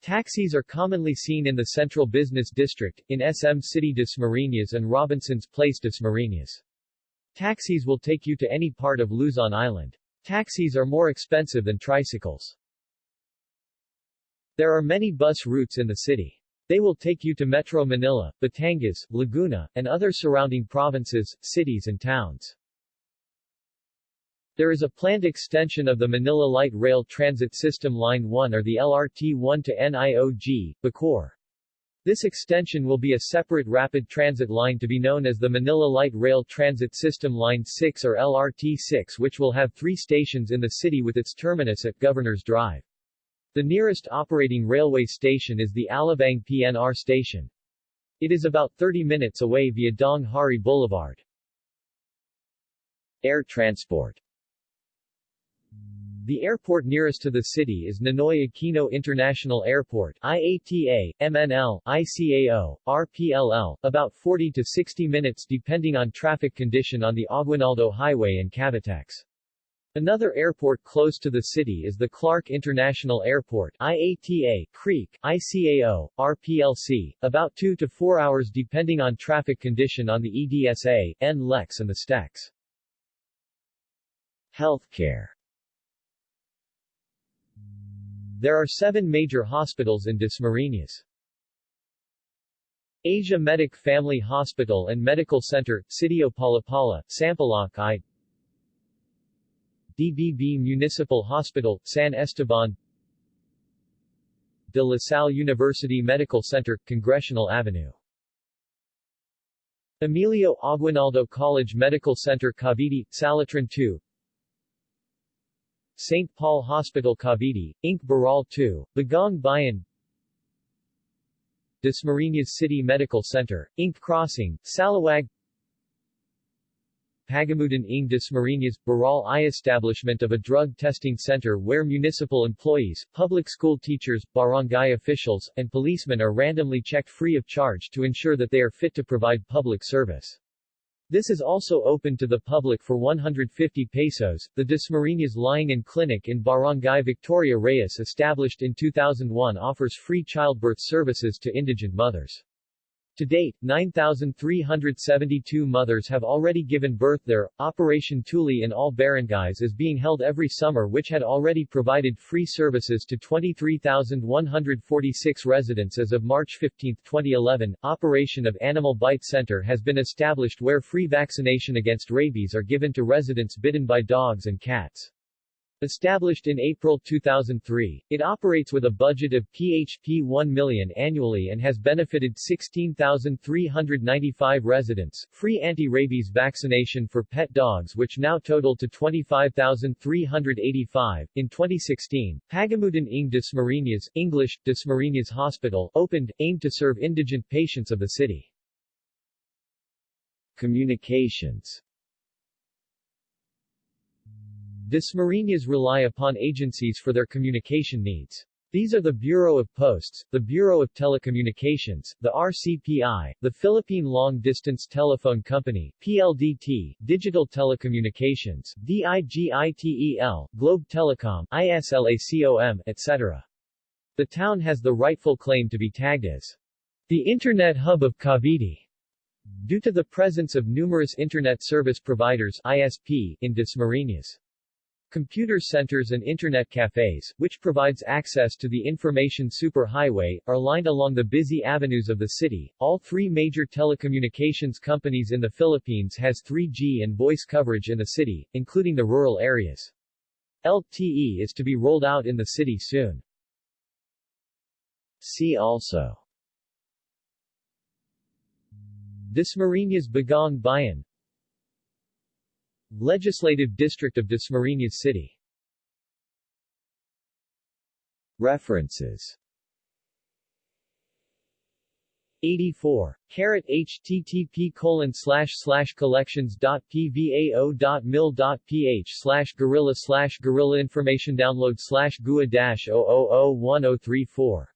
Speaker 1: Taxis are commonly seen in the Central Business District, in SM City Dasmariñas and Robinson's Place Dasmariñas. Taxis will take you to any part of Luzon Island. Taxis are more expensive than tricycles. There are many bus routes in the city. They will take you to Metro Manila, Batangas, Laguna, and other surrounding provinces, cities and towns. There is a planned extension of the Manila Light Rail Transit System Line 1 or the LRT-1 to NIOG, Bacoor. This extension will be a separate rapid transit line to be known as the Manila Light Rail Transit System Line 6 or LRT-6 which will have three stations in the city with its terminus at Governor's Drive. The nearest operating railway station is the Alabang PNR station. It is about 30 minutes away via Daang Hari Boulevard. Air transport the airport nearest to the city is Ninoy Aquino International Airport IATA, MNL, ICAO, RPLL, about 40 to 60 minutes depending on traffic condition on the Aguinaldo Highway and Cavitex. Another airport close to the city is the Clark International Airport IATA, Creek, ICAO, RPLC, about 2 to 4 hours depending on traffic condition on the EDSA, NLEX and the STEX. Healthcare There are seven major hospitals in Dasmariñas. Asia Medic Family Hospital and Medical Center, Sitio Palapala, Sampaloc I. DBB Municipal Hospital, San Esteban. De La Salle University Medical Center, Congressional Avenue. Emilio Aguinaldo College Medical Center Cavite, Salitran II St. Paul Hospital Cavite, Inc. Burol 2, Bagong Bayan Dasmariñas City Medical Center, Inc. Crossing, Salawag Pagamutan ng Dasmariñas, Burol I establishment of a drug testing center where municipal employees, public school teachers, barangay officials, and policemen are randomly checked free of charge to ensure that they are fit to provide public service. This is also open to the public for 150 pesos. The Dasmariñas Lying-in Clinic in Barangay Victoria Reyes established in 2001 offers free childbirth services to indigent mothers. To date, 9,372 mothers have already given birth there. Operation Tuli in all barangays is being held every summer which had already provided free services to 23,146 residents as of March 15, 2011. Operation of Animal Bite Center has been established where free vaccination against rabies are given to residents bitten by dogs and cats. Established in April 2003, it operates with a budget of PHP 1 million annually and has benefited 16,395 residents. Free anti-rabies vaccination for pet dogs which now total to 25,385. In 2016, Pagamutan ng Dasmariñas, English, Dasmariñas Hospital, opened, aimed to serve indigent patients of the city. Communications Dasmariñas rely upon agencies for their communication needs. These are the Bureau of Posts, the Bureau of Telecommunications, the RCPI, the Philippine Long Distance Telephone Company, PLDT, Digital Telecommunications, DIGITEL, Globe Telecom, ISLACOM, etc. The town has the rightful claim to be tagged as the Internet Hub of Cavite, due to the presence of numerous Internet Service Providers ISP, in Dasmariñas. Computer centers and internet cafes, which provides access to the information superhighway, are lined along the busy avenues of the city. All three major telecommunications companies in the Philippines has 3G and voice coverage in the city, including the rural areas. LTE is to be rolled out in the city soon. See also Dasmariñas Bagong Bayan Legislative District of Dasmariñas City. References. 84. Caret http colon slash slash collections dot pvao dot mil dot ph slash guerrilla slash guerrilla information download slash gua dash 0001034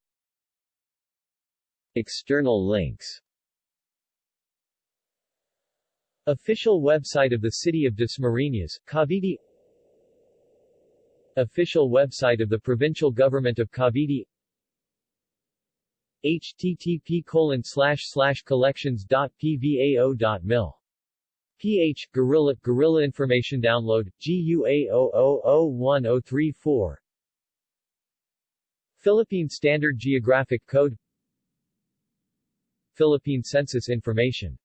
Speaker 1: External links Official website of the City of Dasmariñas, Cavite. Official website of the Provincial Government of Cavite. Http colon collections.pvao.mil PH, Gorilla, Guerrilla Information Download, GUA000134 Philippine Standard Geographic Code. Philippine Census Information